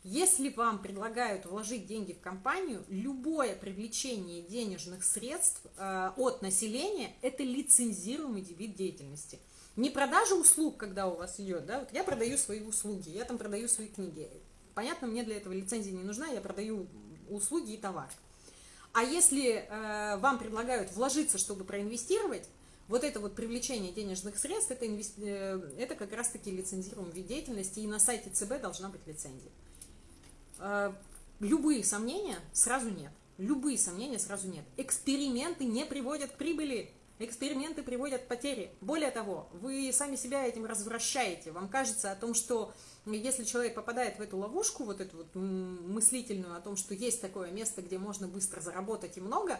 Если вам предлагают вложить деньги в компанию, любое привлечение денежных средств э, от населения – это лицензируемый вид деятельности. Не продажа услуг, когда у вас идет, да, вот я продаю свои услуги, я там продаю свои книги. Понятно, мне для этого лицензия не нужна, я продаю услуги и товар. А если э, вам предлагают вложиться, чтобы проинвестировать, вот это вот привлечение денежных средств, это, инвести... э, это как раз-таки лицензируемый вид деятельности, и на сайте ЦБ должна быть лицензия. Э, любые сомнения сразу нет. Любые сомнения сразу нет. Эксперименты не приводят к прибыли. Эксперименты приводят к потере. Более того, вы сами себя этим развращаете. Вам кажется о том, что если человек попадает в эту ловушку, вот эту вот мыслительную о том, что есть такое место, где можно быстро заработать и много,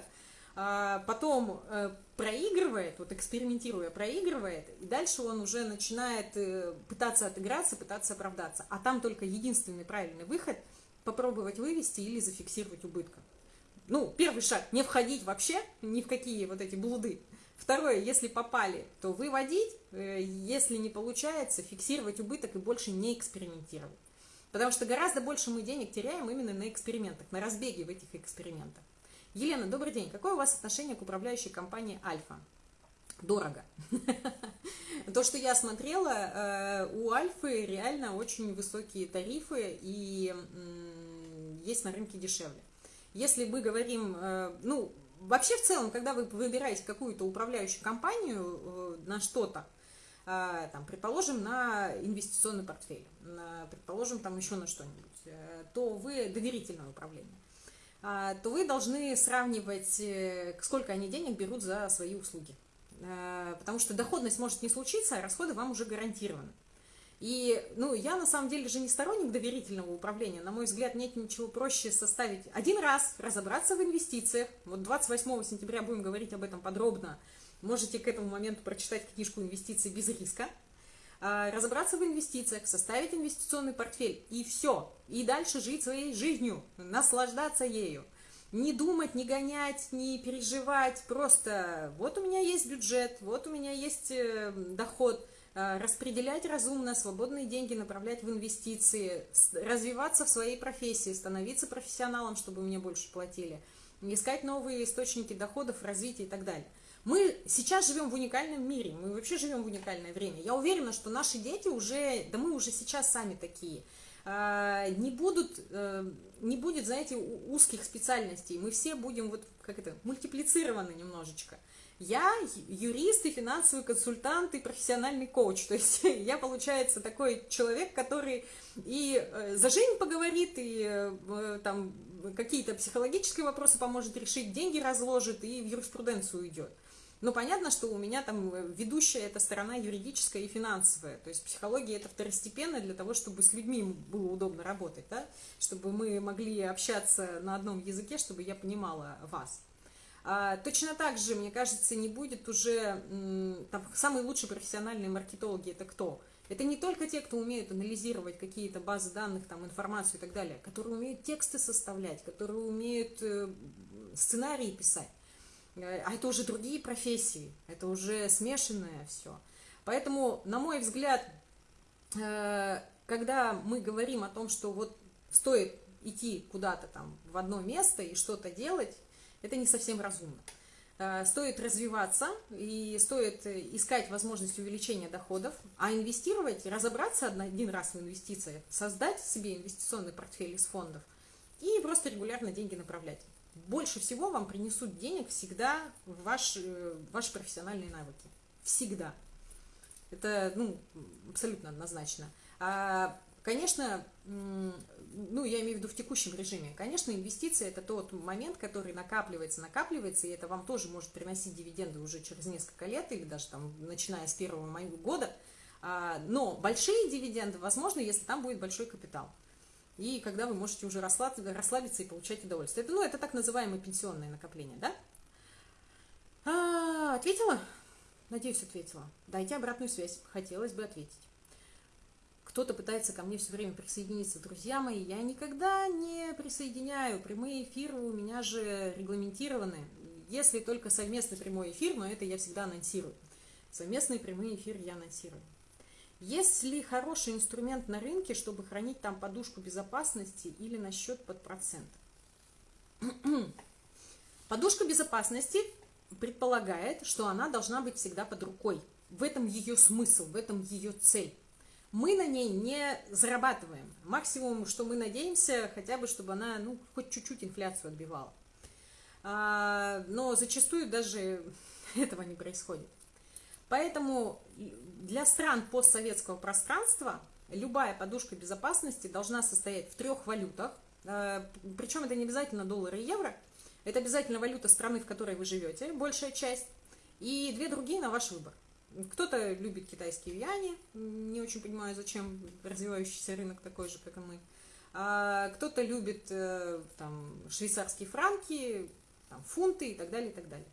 а, потом э, проигрывает, вот экспериментируя, проигрывает, и дальше он уже начинает э, пытаться отыграться, пытаться оправдаться. А там только единственный правильный выход – попробовать вывести или зафиксировать убытка. Ну, первый шаг – не входить вообще ни в какие вот эти блуды. Второе, если попали, то выводить, э, если не получается, фиксировать убыток и больше не экспериментировать. Потому что гораздо больше мы денег теряем именно на экспериментах, на разбеге в этих экспериментах. Елена, добрый день. Какое у вас отношение к управляющей компании Альфа? Дорого. [laughs] То, что я смотрела, э, у Альфы реально очень высокие тарифы и есть на рынке дешевле. Если мы говорим, э, ну, Вообще, в целом, когда вы выбираете какую-то управляющую компанию э, на что-то, э, там, предположим, на инвестиционный портфель, на, предположим, там еще на что-нибудь, э, то вы доверительное управление, то вы должны сравнивать, сколько они денег берут за свои услуги. потому что доходность может не случиться, а расходы вам уже гарантированы. И, ну, я на самом деле же не сторонник доверительного управления. На мой взгляд, нет ничего проще составить один раз, разобраться в инвестициях. Вот 28 сентября будем говорить об этом подробно. Можете к этому моменту прочитать книжку «Инвестиции без риска». А, разобраться в инвестициях, составить инвестиционный портфель, и все. И дальше жить своей жизнью, наслаждаться ею. Не думать, не гонять, не переживать, просто вот у меня есть бюджет, вот у меня есть э, доход, распределять разумно свободные деньги, направлять в инвестиции, развиваться в своей профессии, становиться профессионалом, чтобы мне больше платили, искать новые источники доходов, развития и так далее. Мы сейчас живем в уникальном мире, мы вообще живем в уникальное время. Я уверена, что наши дети уже, да мы уже сейчас сами такие, а, не будут, э, не будет, знаете, узких специальностей. Мы все будем вот, как это, мультиплицированы немножечко. Я юрист и финансовый консультант и профессиональный коуч. То есть [laughs] я, получается, такой человек, который и э, за жизнь поговорит, и э, там какие-то психологические вопросы поможет решить, деньги разложит и в юриспруденцию уйдет. Но понятно, что у меня там э, ведущая эта сторона юридическая и финансовая. То есть психология это второстепенно для того, чтобы с людьми было удобно работать, да? чтобы мы могли общаться на одном языке, чтобы я понимала вас. А, точно так же, мне кажется, не будет уже там, самые лучшие профессиональные маркетологи это кто? Это не только те, кто умеют анализировать какие-то базы данных, там, информацию и так далее, которые умеют тексты составлять, которые умеют э, сценарии писать. Э, а это уже другие профессии, это уже смешанное все. Поэтому, на мой взгляд, э, когда мы говорим о том, что вот стоит идти куда-то там в одно место и что-то делать, это не совсем разумно. Э, стоит развиваться и стоит искать возможность увеличения доходов, а инвестировать, разобраться один раз в инвестициях, создать себе инвестиционный портфель из фондов и просто регулярно деньги направлять больше всего вам принесут денег всегда ваш, э, ваши профессиональные навыки. Всегда. Это, ну, абсолютно однозначно. А, конечно, ну, я имею в виду в текущем режиме. Конечно, инвестиции – это тот момент, который накапливается, накапливается, и это вам тоже может приносить дивиденды уже через несколько лет или даже там, начиная с первого года. А, но большие дивиденды возможно, если там будет большой капитал и когда вы можете уже расслабиться и получать удовольствие. Это, ну, это так называемое пенсионное накопление, да? А, ответила? Надеюсь, ответила. Дайте обратную связь, хотелось бы ответить. Кто-то пытается ко мне все время присоединиться, друзья мои, я никогда не присоединяю, прямые эфиры у меня же регламентированы, если только совместный прямой эфир, но это я всегда анонсирую. Совместные прямые эфиры я анонсирую. Есть ли хороший инструмент на рынке, чтобы хранить там подушку безопасности или на счет под процент? [clears throat] Подушка безопасности предполагает, что она должна быть всегда под рукой. В этом ее смысл, в этом ее цель. Мы на ней не зарабатываем. Максимум, что мы надеемся, хотя бы, чтобы она, ну, хоть чуть-чуть инфляцию отбивала. А, но зачастую даже [laughs] этого не происходит. Поэтому для стран постсоветского пространства любая подушка безопасности должна состоять в трех валютах. Э, Причем это не обязательно доллары и евро. Это обязательно валюта страны, в которой вы живете, большая часть. И две другие на ваш выбор. Кто-то любит китайские юани, не очень понимаю, зачем развивающийся рынок такой же, как и мы. А кто-то любит э, там, швейцарские франки, там, фунты и так далее, и так далее.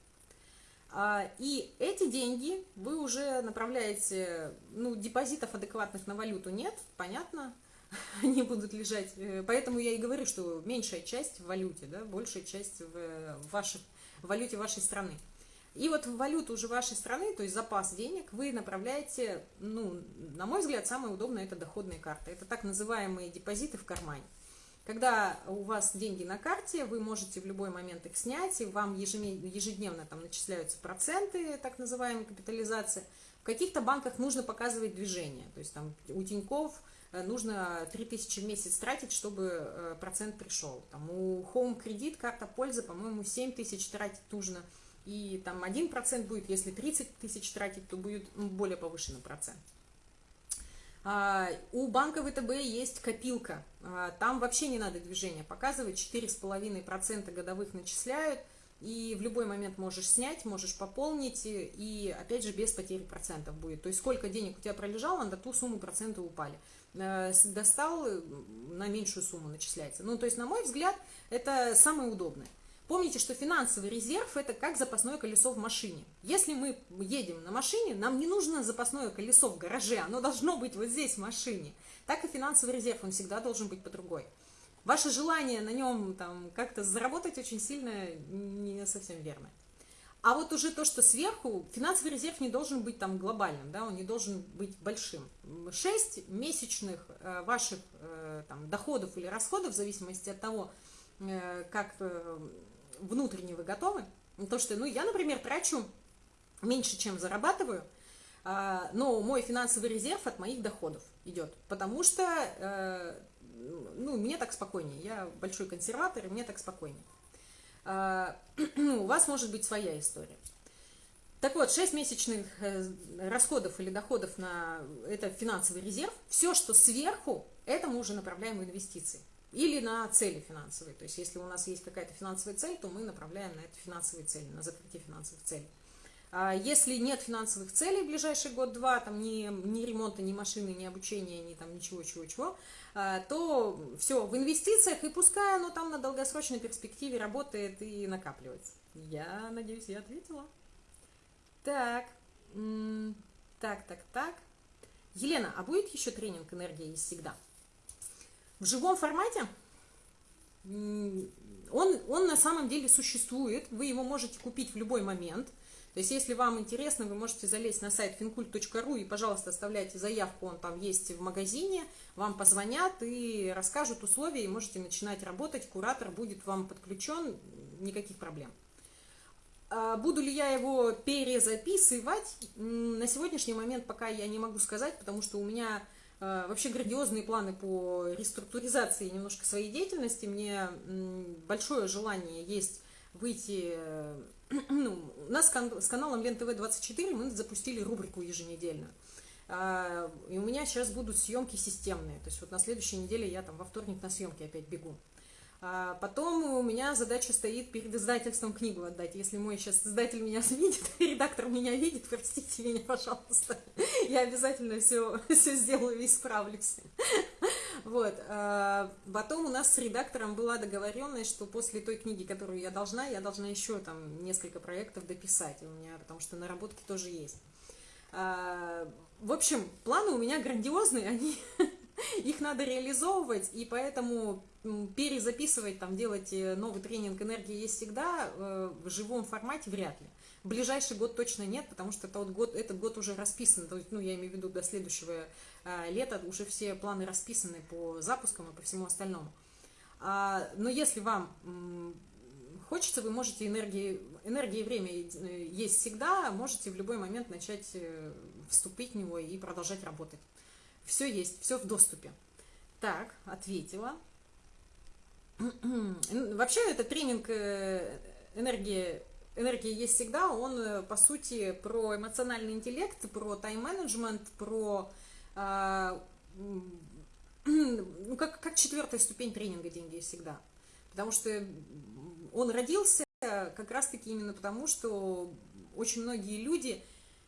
А, и эти деньги вы уже направляете, ну, депозитов адекватных на валюту нет, понятно, [laughs] они будут лежать. Э, поэтому я и говорю, что меньшая часть в валюте, да, большая часть в, вашей, в валюте вашей страны. И вот в валюту уже вашей страны, то есть запас денег, вы направляете, ну, на мой взгляд, самое удобное это доходные карты. Это так называемые депозиты в кармане. Когда у вас деньги на карте, вы можете в любой момент их снять, и вам ежедневно там начисляются проценты, так называемая капитализация. В каких-то банках нужно показывать движение, то есть там у Тиньков э, нужно 3000 в месяц тратить, чтобы э, процент пришел. Там у Home Credit карта пользы, по-моему, 7 тысяч тратить нужно. И там 1% будет, если 30 тысяч тратить, то будет более повышенный процент. А, у банка ВТБ есть копилка, а, там вообще не надо движения показывать, 4,5% годовых начисляют, и в любой момент можешь снять, можешь пополнить, и опять же без потери процентов будет. То есть сколько денег у тебя пролежало, на ту сумму проценты упали. Э, достал, на меньшую сумму начисляется. Ну, то есть, на мой взгляд, это самое удобное. Помните, что финансовый резерв – это как запасное колесо в машине. Если мы едем на машине, нам не нужно запасное колесо в гараже, оно должно быть вот здесь, в машине. Так и финансовый резерв, он всегда должен быть по другой. Ваше желание на нем там как-то заработать очень сильно не совсем верно. А вот уже то, что сверху, финансовый резерв не должен быть там глобальным, да, он не должен быть большим. 6 месячных э, ваших э, там, доходов или расходов, в зависимости от того, э, как внутренне вы готовы. То, что, ну, я, например, трачу меньше, чем зарабатываю, э, но мой финансовый резерв от моих доходов идет, потому что, э, ну, мне так спокойнее, я большой консерватор, и мне так спокойнее. А, [clears throat] у вас может быть своя история. Так вот, 6 месячных э, расходов или доходов на это финансовый резерв, все, что сверху, это мы уже направляем в инвестиции. Или на цели финансовые. То есть, если у нас есть какая-то финансовая цель, то мы направляем на эту финансовые цели, на закрытие финансовых целей. А если нет финансовых целей в ближайший год-два, там ни, ни ремонта, ни машины, ни обучения, ни там ничего, чего, чего, а, то все в инвестициях, и пускай оно там на долгосрочной перспективе работает и накапливается. Я надеюсь, я ответила. Так, так, так, так. Елена, а будет еще тренинг «Энергия есть всегда»? В живом формате? Он, он на самом деле существует, вы его можете купить в любой момент – то есть, если вам интересно, вы можете залезть на сайт fincult.ru и, пожалуйста, оставляйте заявку, он там есть в магазине, вам позвонят и расскажут условия, и можете начинать работать, куратор будет вам подключен, никаких проблем. А буду ли я его перезаписывать? На сегодняшний момент пока я не могу сказать, потому что у меня вообще грандиозные планы по реструктуризации немножко своей деятельности. Мне большое желание есть выйти [clears throat] ну, у нас с каналом Лен ТВ 24 мы запустили рубрику еженедельно. А, и у меня сейчас будут съемки системные. То есть вот на следующей неделе я там во вторник на съемки опять бегу. А потом у меня задача стоит перед издательством книгу отдать. Если мой сейчас издатель меня видит, [laughs] редактор меня видит, простите меня, пожалуйста. [laughs] Я обязательно все, [laughs] все сделаю и исправлюсь. Вот. А потом у нас с редактором была договоренность, что после той книги, которую я должна, я должна еще там несколько проектов дописать у меня, потому что наработки тоже есть. А, в общем, планы у меня грандиозные, они их надо реализовывать, и поэтому перезаписывать, там, делать э, новый тренинг «Энергия есть всегда» э, в живом формате вряд ли. Ближайший год точно нет, потому что тот год, этот год уже расписан, то есть, ну, я имею в виду до следующего э, лета уже все планы расписаны по запускам и по всему остальному. А, но если вам хочется, вы можете энергии, энергия и время есть всегда, можете в любой момент начать вступить в него и продолжать работать. Все есть, все в доступе. Так, ответила. [clears throat] Вообще, этот тренинг э, энергии, энергия есть всегда, он, э, по сути, про эмоциональный интеллект, про тайм-менеджмент, про... А, [clears throat] ну, как, как четвертая ступень тренинга «Деньги есть всегда». Потому что он родился как раз-таки именно потому, что очень многие люди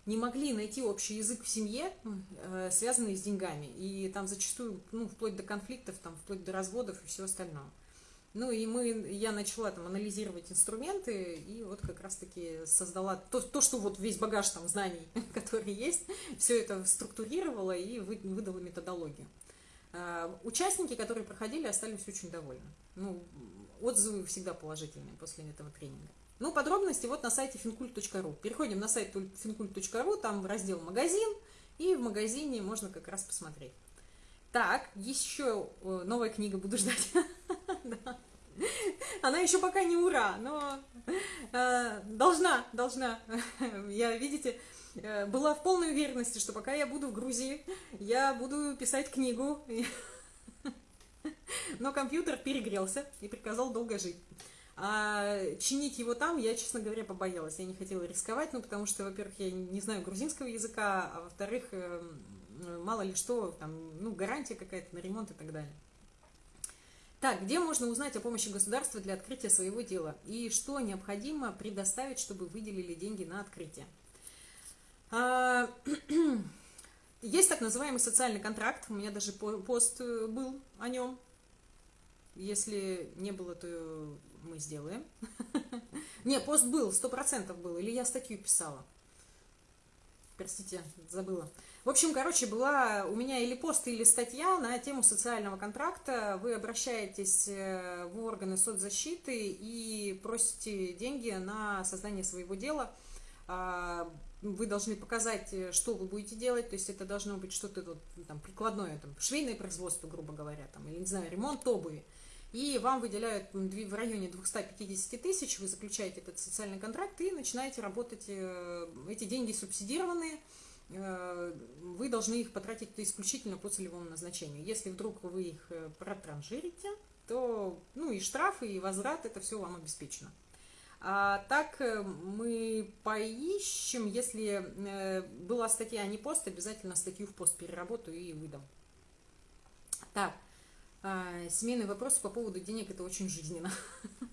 не могли найти общий язык в семье, э, связанный с деньгами. И там зачастую, ну, вплоть до конфликтов, там, вплоть до разводов и все остальное. Ну и мы, я начала там анализировать инструменты, и вот как раз-таки создала то, то, что вот весь багаж там знаний, [laughs] который есть, все это структурировала и выдала методологию. Э, участники, которые проходили, остались очень довольны. Ну, отзывы всегда положительные после этого тренинга. Ну, подробности вот на сайте fincult.ru. Переходим на сайт fincult.ru, там раздел «Магазин», и в магазине можно как раз посмотреть. Так, еще э, новая книга буду ждать. [laughs] [laughs] Она еще пока не ура, но э, должна, должна. [laughs] Я, видите, э, была в полной уверенности, что пока я буду в Грузии, я буду писать книгу. [laughs] Но компьютер перегрелся и приказал долго жить. А чинить его там я, честно говоря, побоялась. Я не хотела рисковать, ну, потому что, во-первых, я не знаю грузинского языка, а во-вторых, эм, мало ли что, там, ну, гарантия какая-то на ремонт и так далее. Так, где можно узнать о помощи государства для открытия своего дела? И что необходимо предоставить, чтобы выделили деньги на открытие? А, [clears throat] есть так называемый социальный контракт. У меня даже пост э, был о нем. Если не было, то мы сделаем. [laughs] Не, пост был, сто процентов был. Или я статью писала. Простите, забыла. В общем, короче, была у меня или пост, или статья на тему социального контракта. Вы обращаетесь э, в органы соцзащиты и просите деньги на создание своего дела. А, вы должны показать, э, что вы будете делать, то есть это должно быть что-то вот, там, прикладное, там, швейное производство, грубо говоря, там, или, не знаю, ремонт обуви. И вам выделяют в районе 250 тысяч, вы заключаете этот социальный контракт и начинаете работать, э, эти деньги субсидированные, вы должны их потратить исключительно по целевому назначению. Если вдруг вы их э, протранжирите, то ну, и штрафы, и возврат, это все вам обеспечено. А так э, мы поищем, если была статья, а не пост, обязательно статью в пост переработаю и выдам. Так, семейный вопрос по поводу денег, это очень жизненно. [laughs]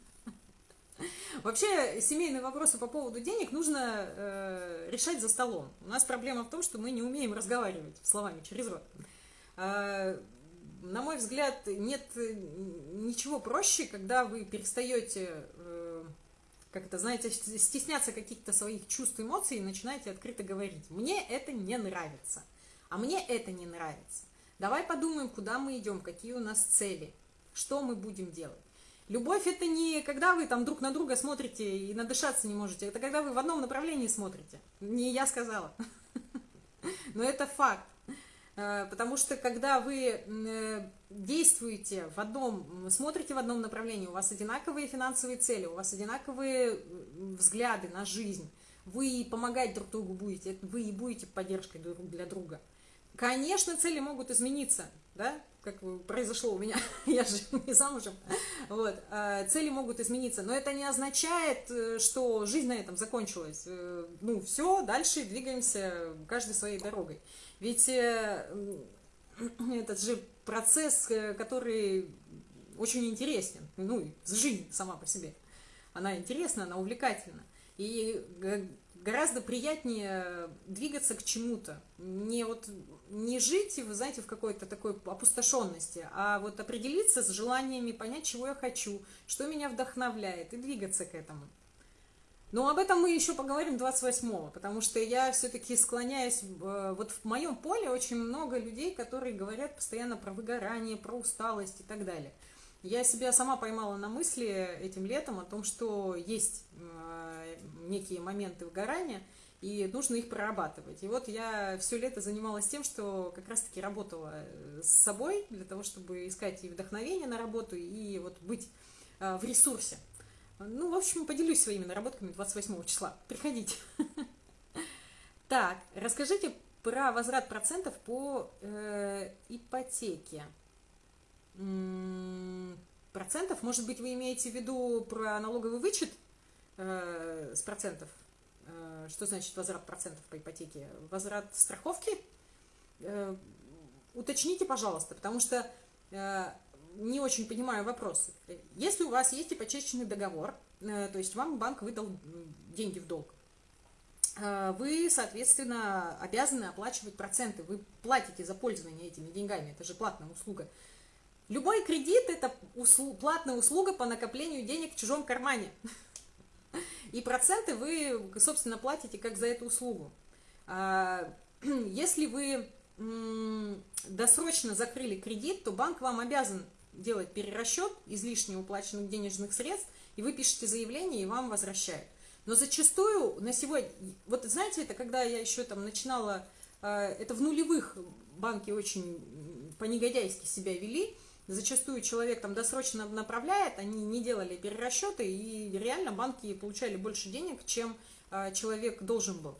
[laughs] Вообще, семейные вопросы по поводу денег нужно э, решать за столом. У нас проблема в том, что мы не умеем разговаривать словами через рот. Э, на мой взгляд, нет ничего проще, когда вы перестаете, э, как это, знаете, стесняться каких-то своих чувств, эмоций и начинаете открыто говорить. Мне это не нравится, а мне это не нравится. Давай подумаем, куда мы идем, какие у нас цели, что мы будем делать. Любовь это не когда вы там друг на друга смотрите и надышаться не можете, это когда вы в одном направлении смотрите. Не я сказала. [laughs] Но это факт. Э, потому что когда вы э, действуете в одном, смотрите в одном направлении, у вас одинаковые финансовые цели, у вас одинаковые взгляды на жизнь, вы помогать друг другу будете, вы и будете поддержкой для друга. Конечно, цели могут измениться, да, как произошло у меня, [laughs] я же не замужем, вот, а, цели могут измениться, но это не означает, э, что жизнь на этом закончилась, э, ну, все, дальше двигаемся каждой своей дорогой, ведь э, [clears throat] этот же процесс, который очень интересен, ну, жизнь сама по себе, она интересна, она увлекательна, и гораздо приятнее двигаться к чему-то. Не, вот, не жить, вы знаете, в какой-то такой опустошенности, а вот определиться с желаниями, понять, чего я хочу, что меня вдохновляет, и двигаться к этому. Но об этом мы еще поговорим 28-го, потому что я все-таки склоняюсь, э, вот в моем поле очень много людей, которые говорят постоянно про выгорание, про усталость и так далее. Я себя сама поймала на мысли этим летом о том, что есть э, некие моменты выгорания, и нужно их прорабатывать. И вот я все лето занималась тем, что как раз-таки работала э, с собой для того, чтобы искать и вдохновение на работу, и вот быть э, в ресурсе. Ну, в общем, поделюсь своими наработками 28 числа. Приходите. Так, расскажите про возврат процентов по ипотеке процентов. Может быть, вы имеете в виду про налоговый вычет э, с процентов? Э, что значит возврат процентов по ипотеке? Возврат страховки? Э, уточните, пожалуйста, потому что не очень понимаю вопрос. Если у вас есть ипотечный договор, то есть вам банк выдал деньги в долг, вы, соответственно, обязаны оплачивать проценты. Вы платите за пользование этими деньгами. Это же платная услуга. Любой кредит – это услуг, платная услуга по накоплению денег в чужом кармане. И проценты вы, собственно, платите как за эту услугу. А, [clears throat] если вы досрочно закрыли кредит, то банк вам обязан делать перерасчет излишне уплаченных денежных средств, и вы пишете заявление, и вам возвращают. Но зачастую на сегодня, вот знаете, это когда я еще там начинала, а, это в нулевых банки очень по-негодяйски себя вели, Зачастую человек там досрочно направляет, они не делали перерасчеты, и реально банки получали больше денег, чем э, человек должен был.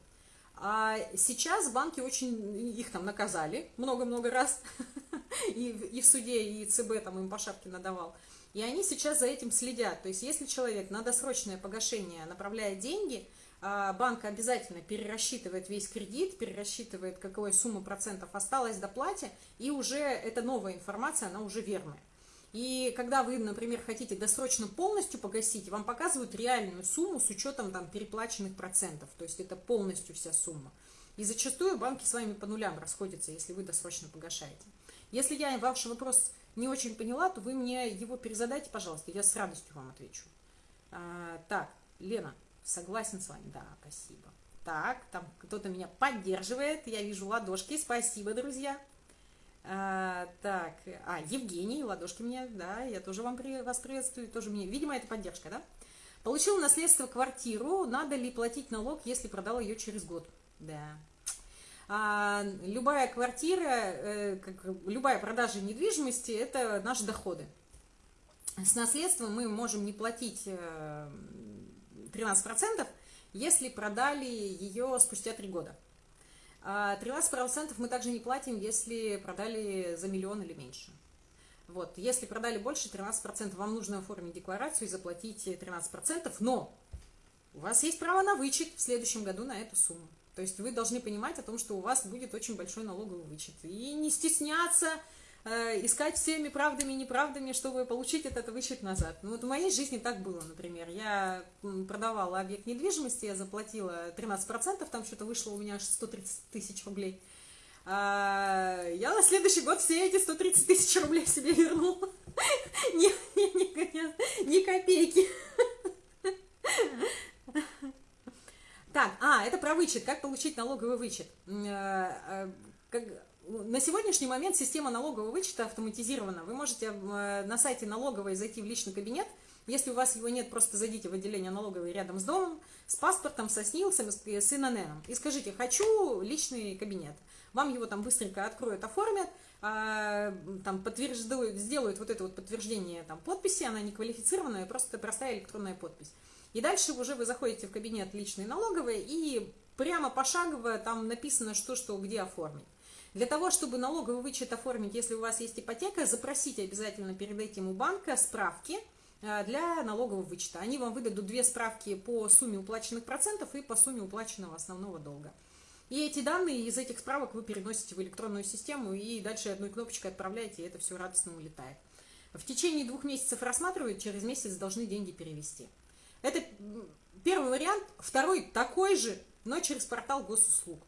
А сейчас банки очень, их там наказали много-много раз, [laughs] и, и в суде, и ЦБ там им по шапке надавал. И они сейчас за этим следят. То есть, если человек на досрочное погашение направляет деньги, а, банк обязательно перерасчитывает весь кредит, перерасчитывает, какая сумма процентов осталась до плате, и уже эта новая информация, она уже верная. И когда вы, например, хотите досрочно полностью погасить, вам показывают реальную сумму с учетом там переплаченных процентов. То есть это полностью вся сумма. И зачастую банки с вами по нулям расходятся, если вы досрочно погашаете. Если я ваш вопрос не очень поняла, то вы мне его перезадайте, пожалуйста, я с радостью вам отвечу. А, так, Лена, согласен с вами, да, спасибо. Так, там кто-то меня поддерживает, я вижу ладошки, спасибо, друзья. А, так, а, Евгений, ладошки мне, да, я тоже вам при, вас приветствую, тоже мне, видимо, это поддержка, да? Получил наследство квартиру, надо ли платить налог, если продал ее через год? Да. А, любая квартира, э, как, любая продажа недвижимости – это наши доходы. С наследством мы можем не платить э, 13%, если продали ее спустя 3 года. 13% а мы также не платим, если продали за миллион или меньше. Вот, если продали больше 13%, вам нужно оформить декларацию и заплатить 13%, но у вас есть право на вычет в следующем году на эту сумму. То есть вы должны понимать о том, что у вас будет очень большой налоговый вычет. И не стесняться искать всеми правдами и неправдами, чтобы получить этот вычет назад. Ну вот в моей жизни так было, например. Я продавала объект недвижимости, я заплатила 13%, там что-то вышло у меня аж 130 тысяч рублей. А я на следующий год все эти 130 тысяч рублей себе вернула. [laughs] Ни, ни, ни, ни копейки. Так, а, это про вычет. Как получить налоговый вычет? Э, э, на сегодняшний момент система налогового вычета автоматизирована. Вы можете э, на сайте налоговой зайти в личный кабинет. Если у вас его нет, просто зайдите в отделение налоговой рядом с домом, с паспортом, со СНИЛСом, с ИНН. И скажите, хочу личный кабинет. Вам его там быстренько откроют, оформят, а, там подтверждают, сделают вот это вот подтверждение там, подписи, она не квалифицированная, просто простая электронная подпись. И дальше уже вы заходите в кабинет личной налоговой и прямо пошагово там написано, что, что, где оформить. Для того, чтобы налоговый вычет оформить, если у вас есть ипотека, запросите обязательно перед этим у банка справки э, для налогового вычета. Они вам выдадут две справки по сумме уплаченных процентов и по сумме уплаченного основного долга. И эти данные из этих справок вы переносите в электронную систему и дальше одной кнопочкой отправляете, и это все радостно улетает. В течение двух месяцев рассматривают, через месяц должны деньги перевести. Это первый вариант. Второй такой же, но через портал госуслуг.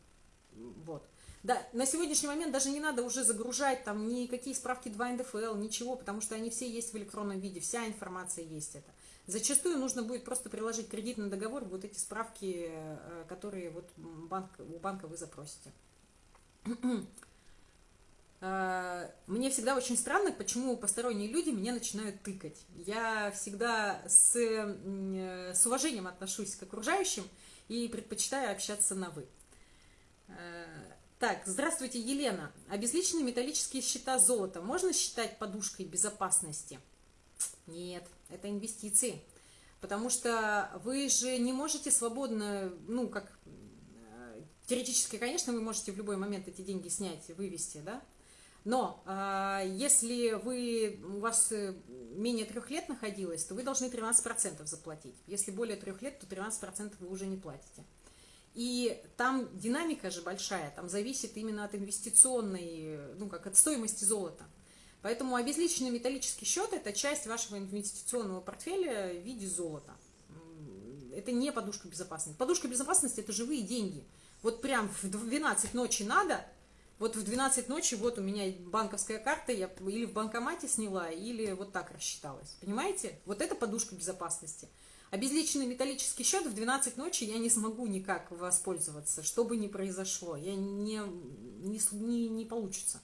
Вот. Да, на сегодняшний момент даже не надо уже загружать там никакие справки 2 НДФЛ, ничего, потому что они все есть в электронном виде, вся информация есть это. Зачастую нужно будет просто приложить кредитный договор, вот эти справки, э, которые вот банк, у банка вы запросите. А, [clears throat] мне всегда очень странно, почему посторонние люди меня начинают тыкать. Я всегда с, с уважением отношусь к окружающим и предпочитаю общаться на «вы». Так, здравствуйте, Елена. Обезличенные металлические счета золота можно считать подушкой безопасности? Нет, это инвестиции. Потому что вы же не можете свободно, ну, как э, теоретически, конечно, вы можете в любой момент эти деньги снять, вывести, да, но э, если вы, у вас э, менее трех лет находилось, то вы должны 13% заплатить. Если более трех лет, то 13% вы уже не платите. И там динамика же большая, там зависит именно от инвестиционной, ну как от стоимости золота. Поэтому обезличенный металлический счет – это часть вашего инвестиционного портфеля в виде золота. Это не подушка безопасности. Подушка безопасности – это живые деньги. Вот прям в 12 ночи надо – вот в 12 ночи вот у меня банковская карта, я или в банкомате сняла, или вот так рассчиталась. Понимаете? Вот это подушка безопасности. Обезличенный металлический счет в 12 ночи я не смогу никак воспользоваться, что бы ни произошло. Я не, не, не, не получится.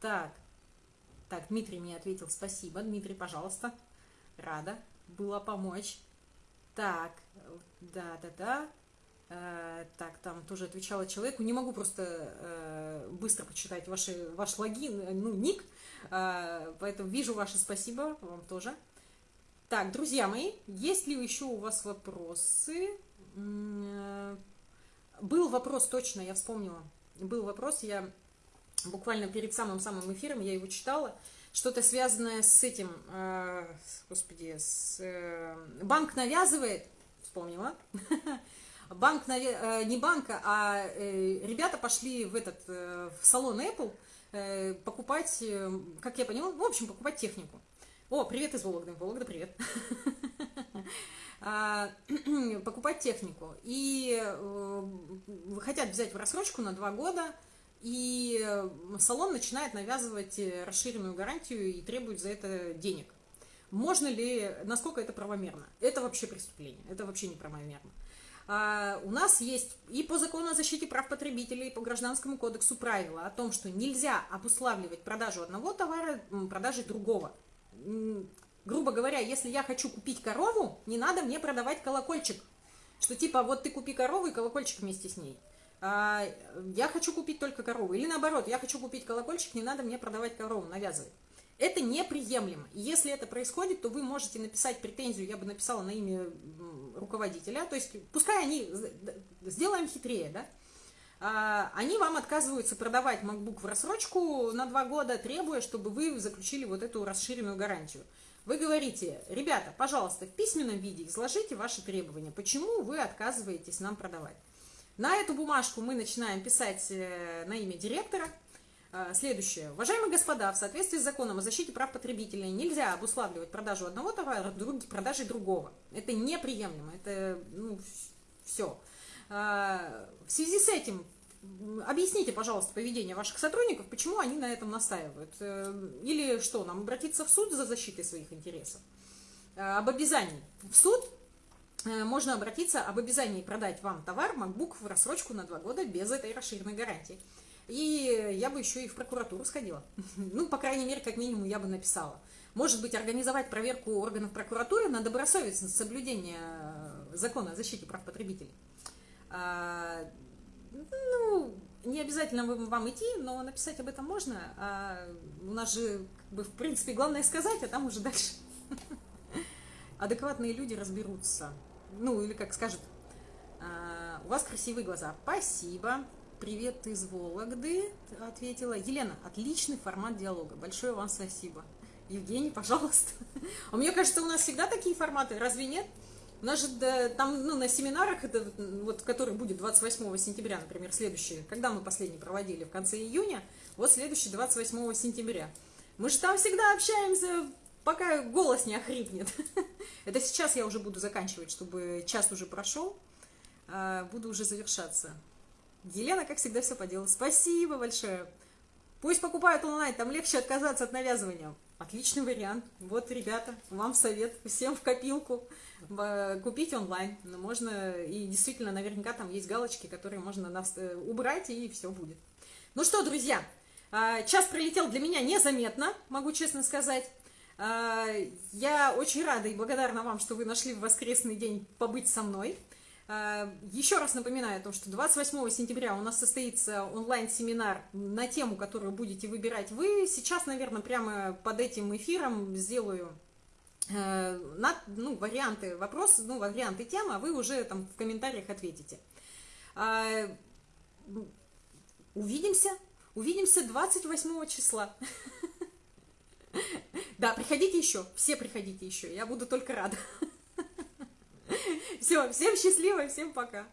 Так. Так, Дмитрий мне ответил, спасибо. Дмитрий, пожалуйста. Рада была помочь. Так, да-да-да. Э, так, там тоже отвечала человеку. Не могу просто э, быстро почитать ваши, ваш логин, э, ну, ник. Поэтому вижу ваше спасибо, вам тоже. Так, друзья мои, есть ли еще у вас вопросы? Был вопрос, точно, я вспомнила. Был вопрос, я буквально перед самым-самым эфиром, я его читала. Что-то связанное с этим, господи, с, банк навязывает, вспомнила, [laughs] банк, э, не банка, а э, ребята пошли в этот в салон Apple, э, покупать, э, как я поняла, в общем, покупать технику. О, привет из Вологды. Вологда, привет. [laughs] А, [clears throat] покупать технику. И э, хотят взять в рассрочку на два года, и салон начинает навязывать расширенную гарантию и требует за это денег. Можно ли, насколько это правомерно? Это вообще преступление, это вообще не правомерно. А, у нас есть и по закону о защите прав потребителей, и по гражданскому кодексу правила о том, что нельзя обуславливать продажу одного товара продажей другого грубо говоря, если я хочу купить корову, не надо мне продавать колокольчик. Что типа, вот ты купи корову и колокольчик вместе с ней. А, я хочу купить только корову. Или наоборот, я хочу купить колокольчик, не надо мне продавать корову, навязывать. Это неприемлемо. Если это происходит, то вы можете написать претензию, я бы написала на имя руководителя, то есть пускай они, сделаем хитрее, да, они вам отказываются продавать MacBook в рассрочку на два года, требуя, чтобы вы заключили вот эту расширенную гарантию. Вы говорите, ребята, пожалуйста, в письменном виде изложите ваши требования, почему вы отказываетесь нам продавать. На эту бумажку мы начинаем писать э, на имя директора. Э, следующее. Уважаемые господа, в соответствии с законом о защите прав потребителей нельзя обуславливать продажу одного товара продажей другого. Это неприемлемо, это ну, все. В связи с этим Объясните, пожалуйста, поведение ваших сотрудников, почему они на этом настаивают. Э, или что, нам обратиться в суд за защитой своих интересов? Э, об обязании. В суд э, можно обратиться об обязании продать вам товар MacBook в рассрочку на два года без этой расширенной гарантии. И я бы еще и в прокуратуру сходила. [laughs] Ну, по крайней мере, как минимум, я бы написала. Может быть, организовать проверку органов прокуратуры на добросовестность соблюдения закона о защите прав потребителей. А, ну, не обязательно вам идти, но написать об этом можно. А у нас же, как бы, в принципе, главное сказать, а там уже дальше [laughs] адекватные люди разберутся. Ну, или как скажут, а, у вас красивые глаза. Спасибо. Привет из Вологды, ответила. Елена, отличный формат диалога. Большое вам спасибо. Евгений, пожалуйста. [laughs] А мне кажется, у нас всегда такие форматы, разве нет? У нас же да, там, ну, на семинарах, это, вот, который будет 28 сентября, например, следующий, когда мы последний проводили, в конце июня, вот следующий 28 сентября. Мы же там всегда общаемся, пока голос не охрипнет. [laughs] Это сейчас я уже буду заканчивать, чтобы час уже прошел, а, буду уже завершаться. Елена, как всегда, все по делу. Спасибо большое. Пусть покупают онлайн, там легче отказаться от навязывания. Отличный вариант. Вот, ребята, вам совет, всем в копилку купить онлайн. Можно, и действительно, наверняка там есть галочки, которые можно э, убрать, и все будет. Ну что, друзья, а, час пролетел для меня незаметно, могу честно сказать. Я очень рада и благодарна вам, что вы нашли в воскресный день побыть со мной. Еще раз напоминаю о том, что 28 сентября у нас состоится онлайн-семинар на тему, которую будете выбирать вы. Сейчас, наверное, прямо под этим эфиром сделаю Э, на, ну, варианты вопроса, ну, варианты темы, а вы уже там в комментариях ответите. А, увидимся, увидимся 28 числа. [laughs] Да, приходите еще, все приходите еще, я буду только рада. [laughs] Все, всем счастливо, всем пока.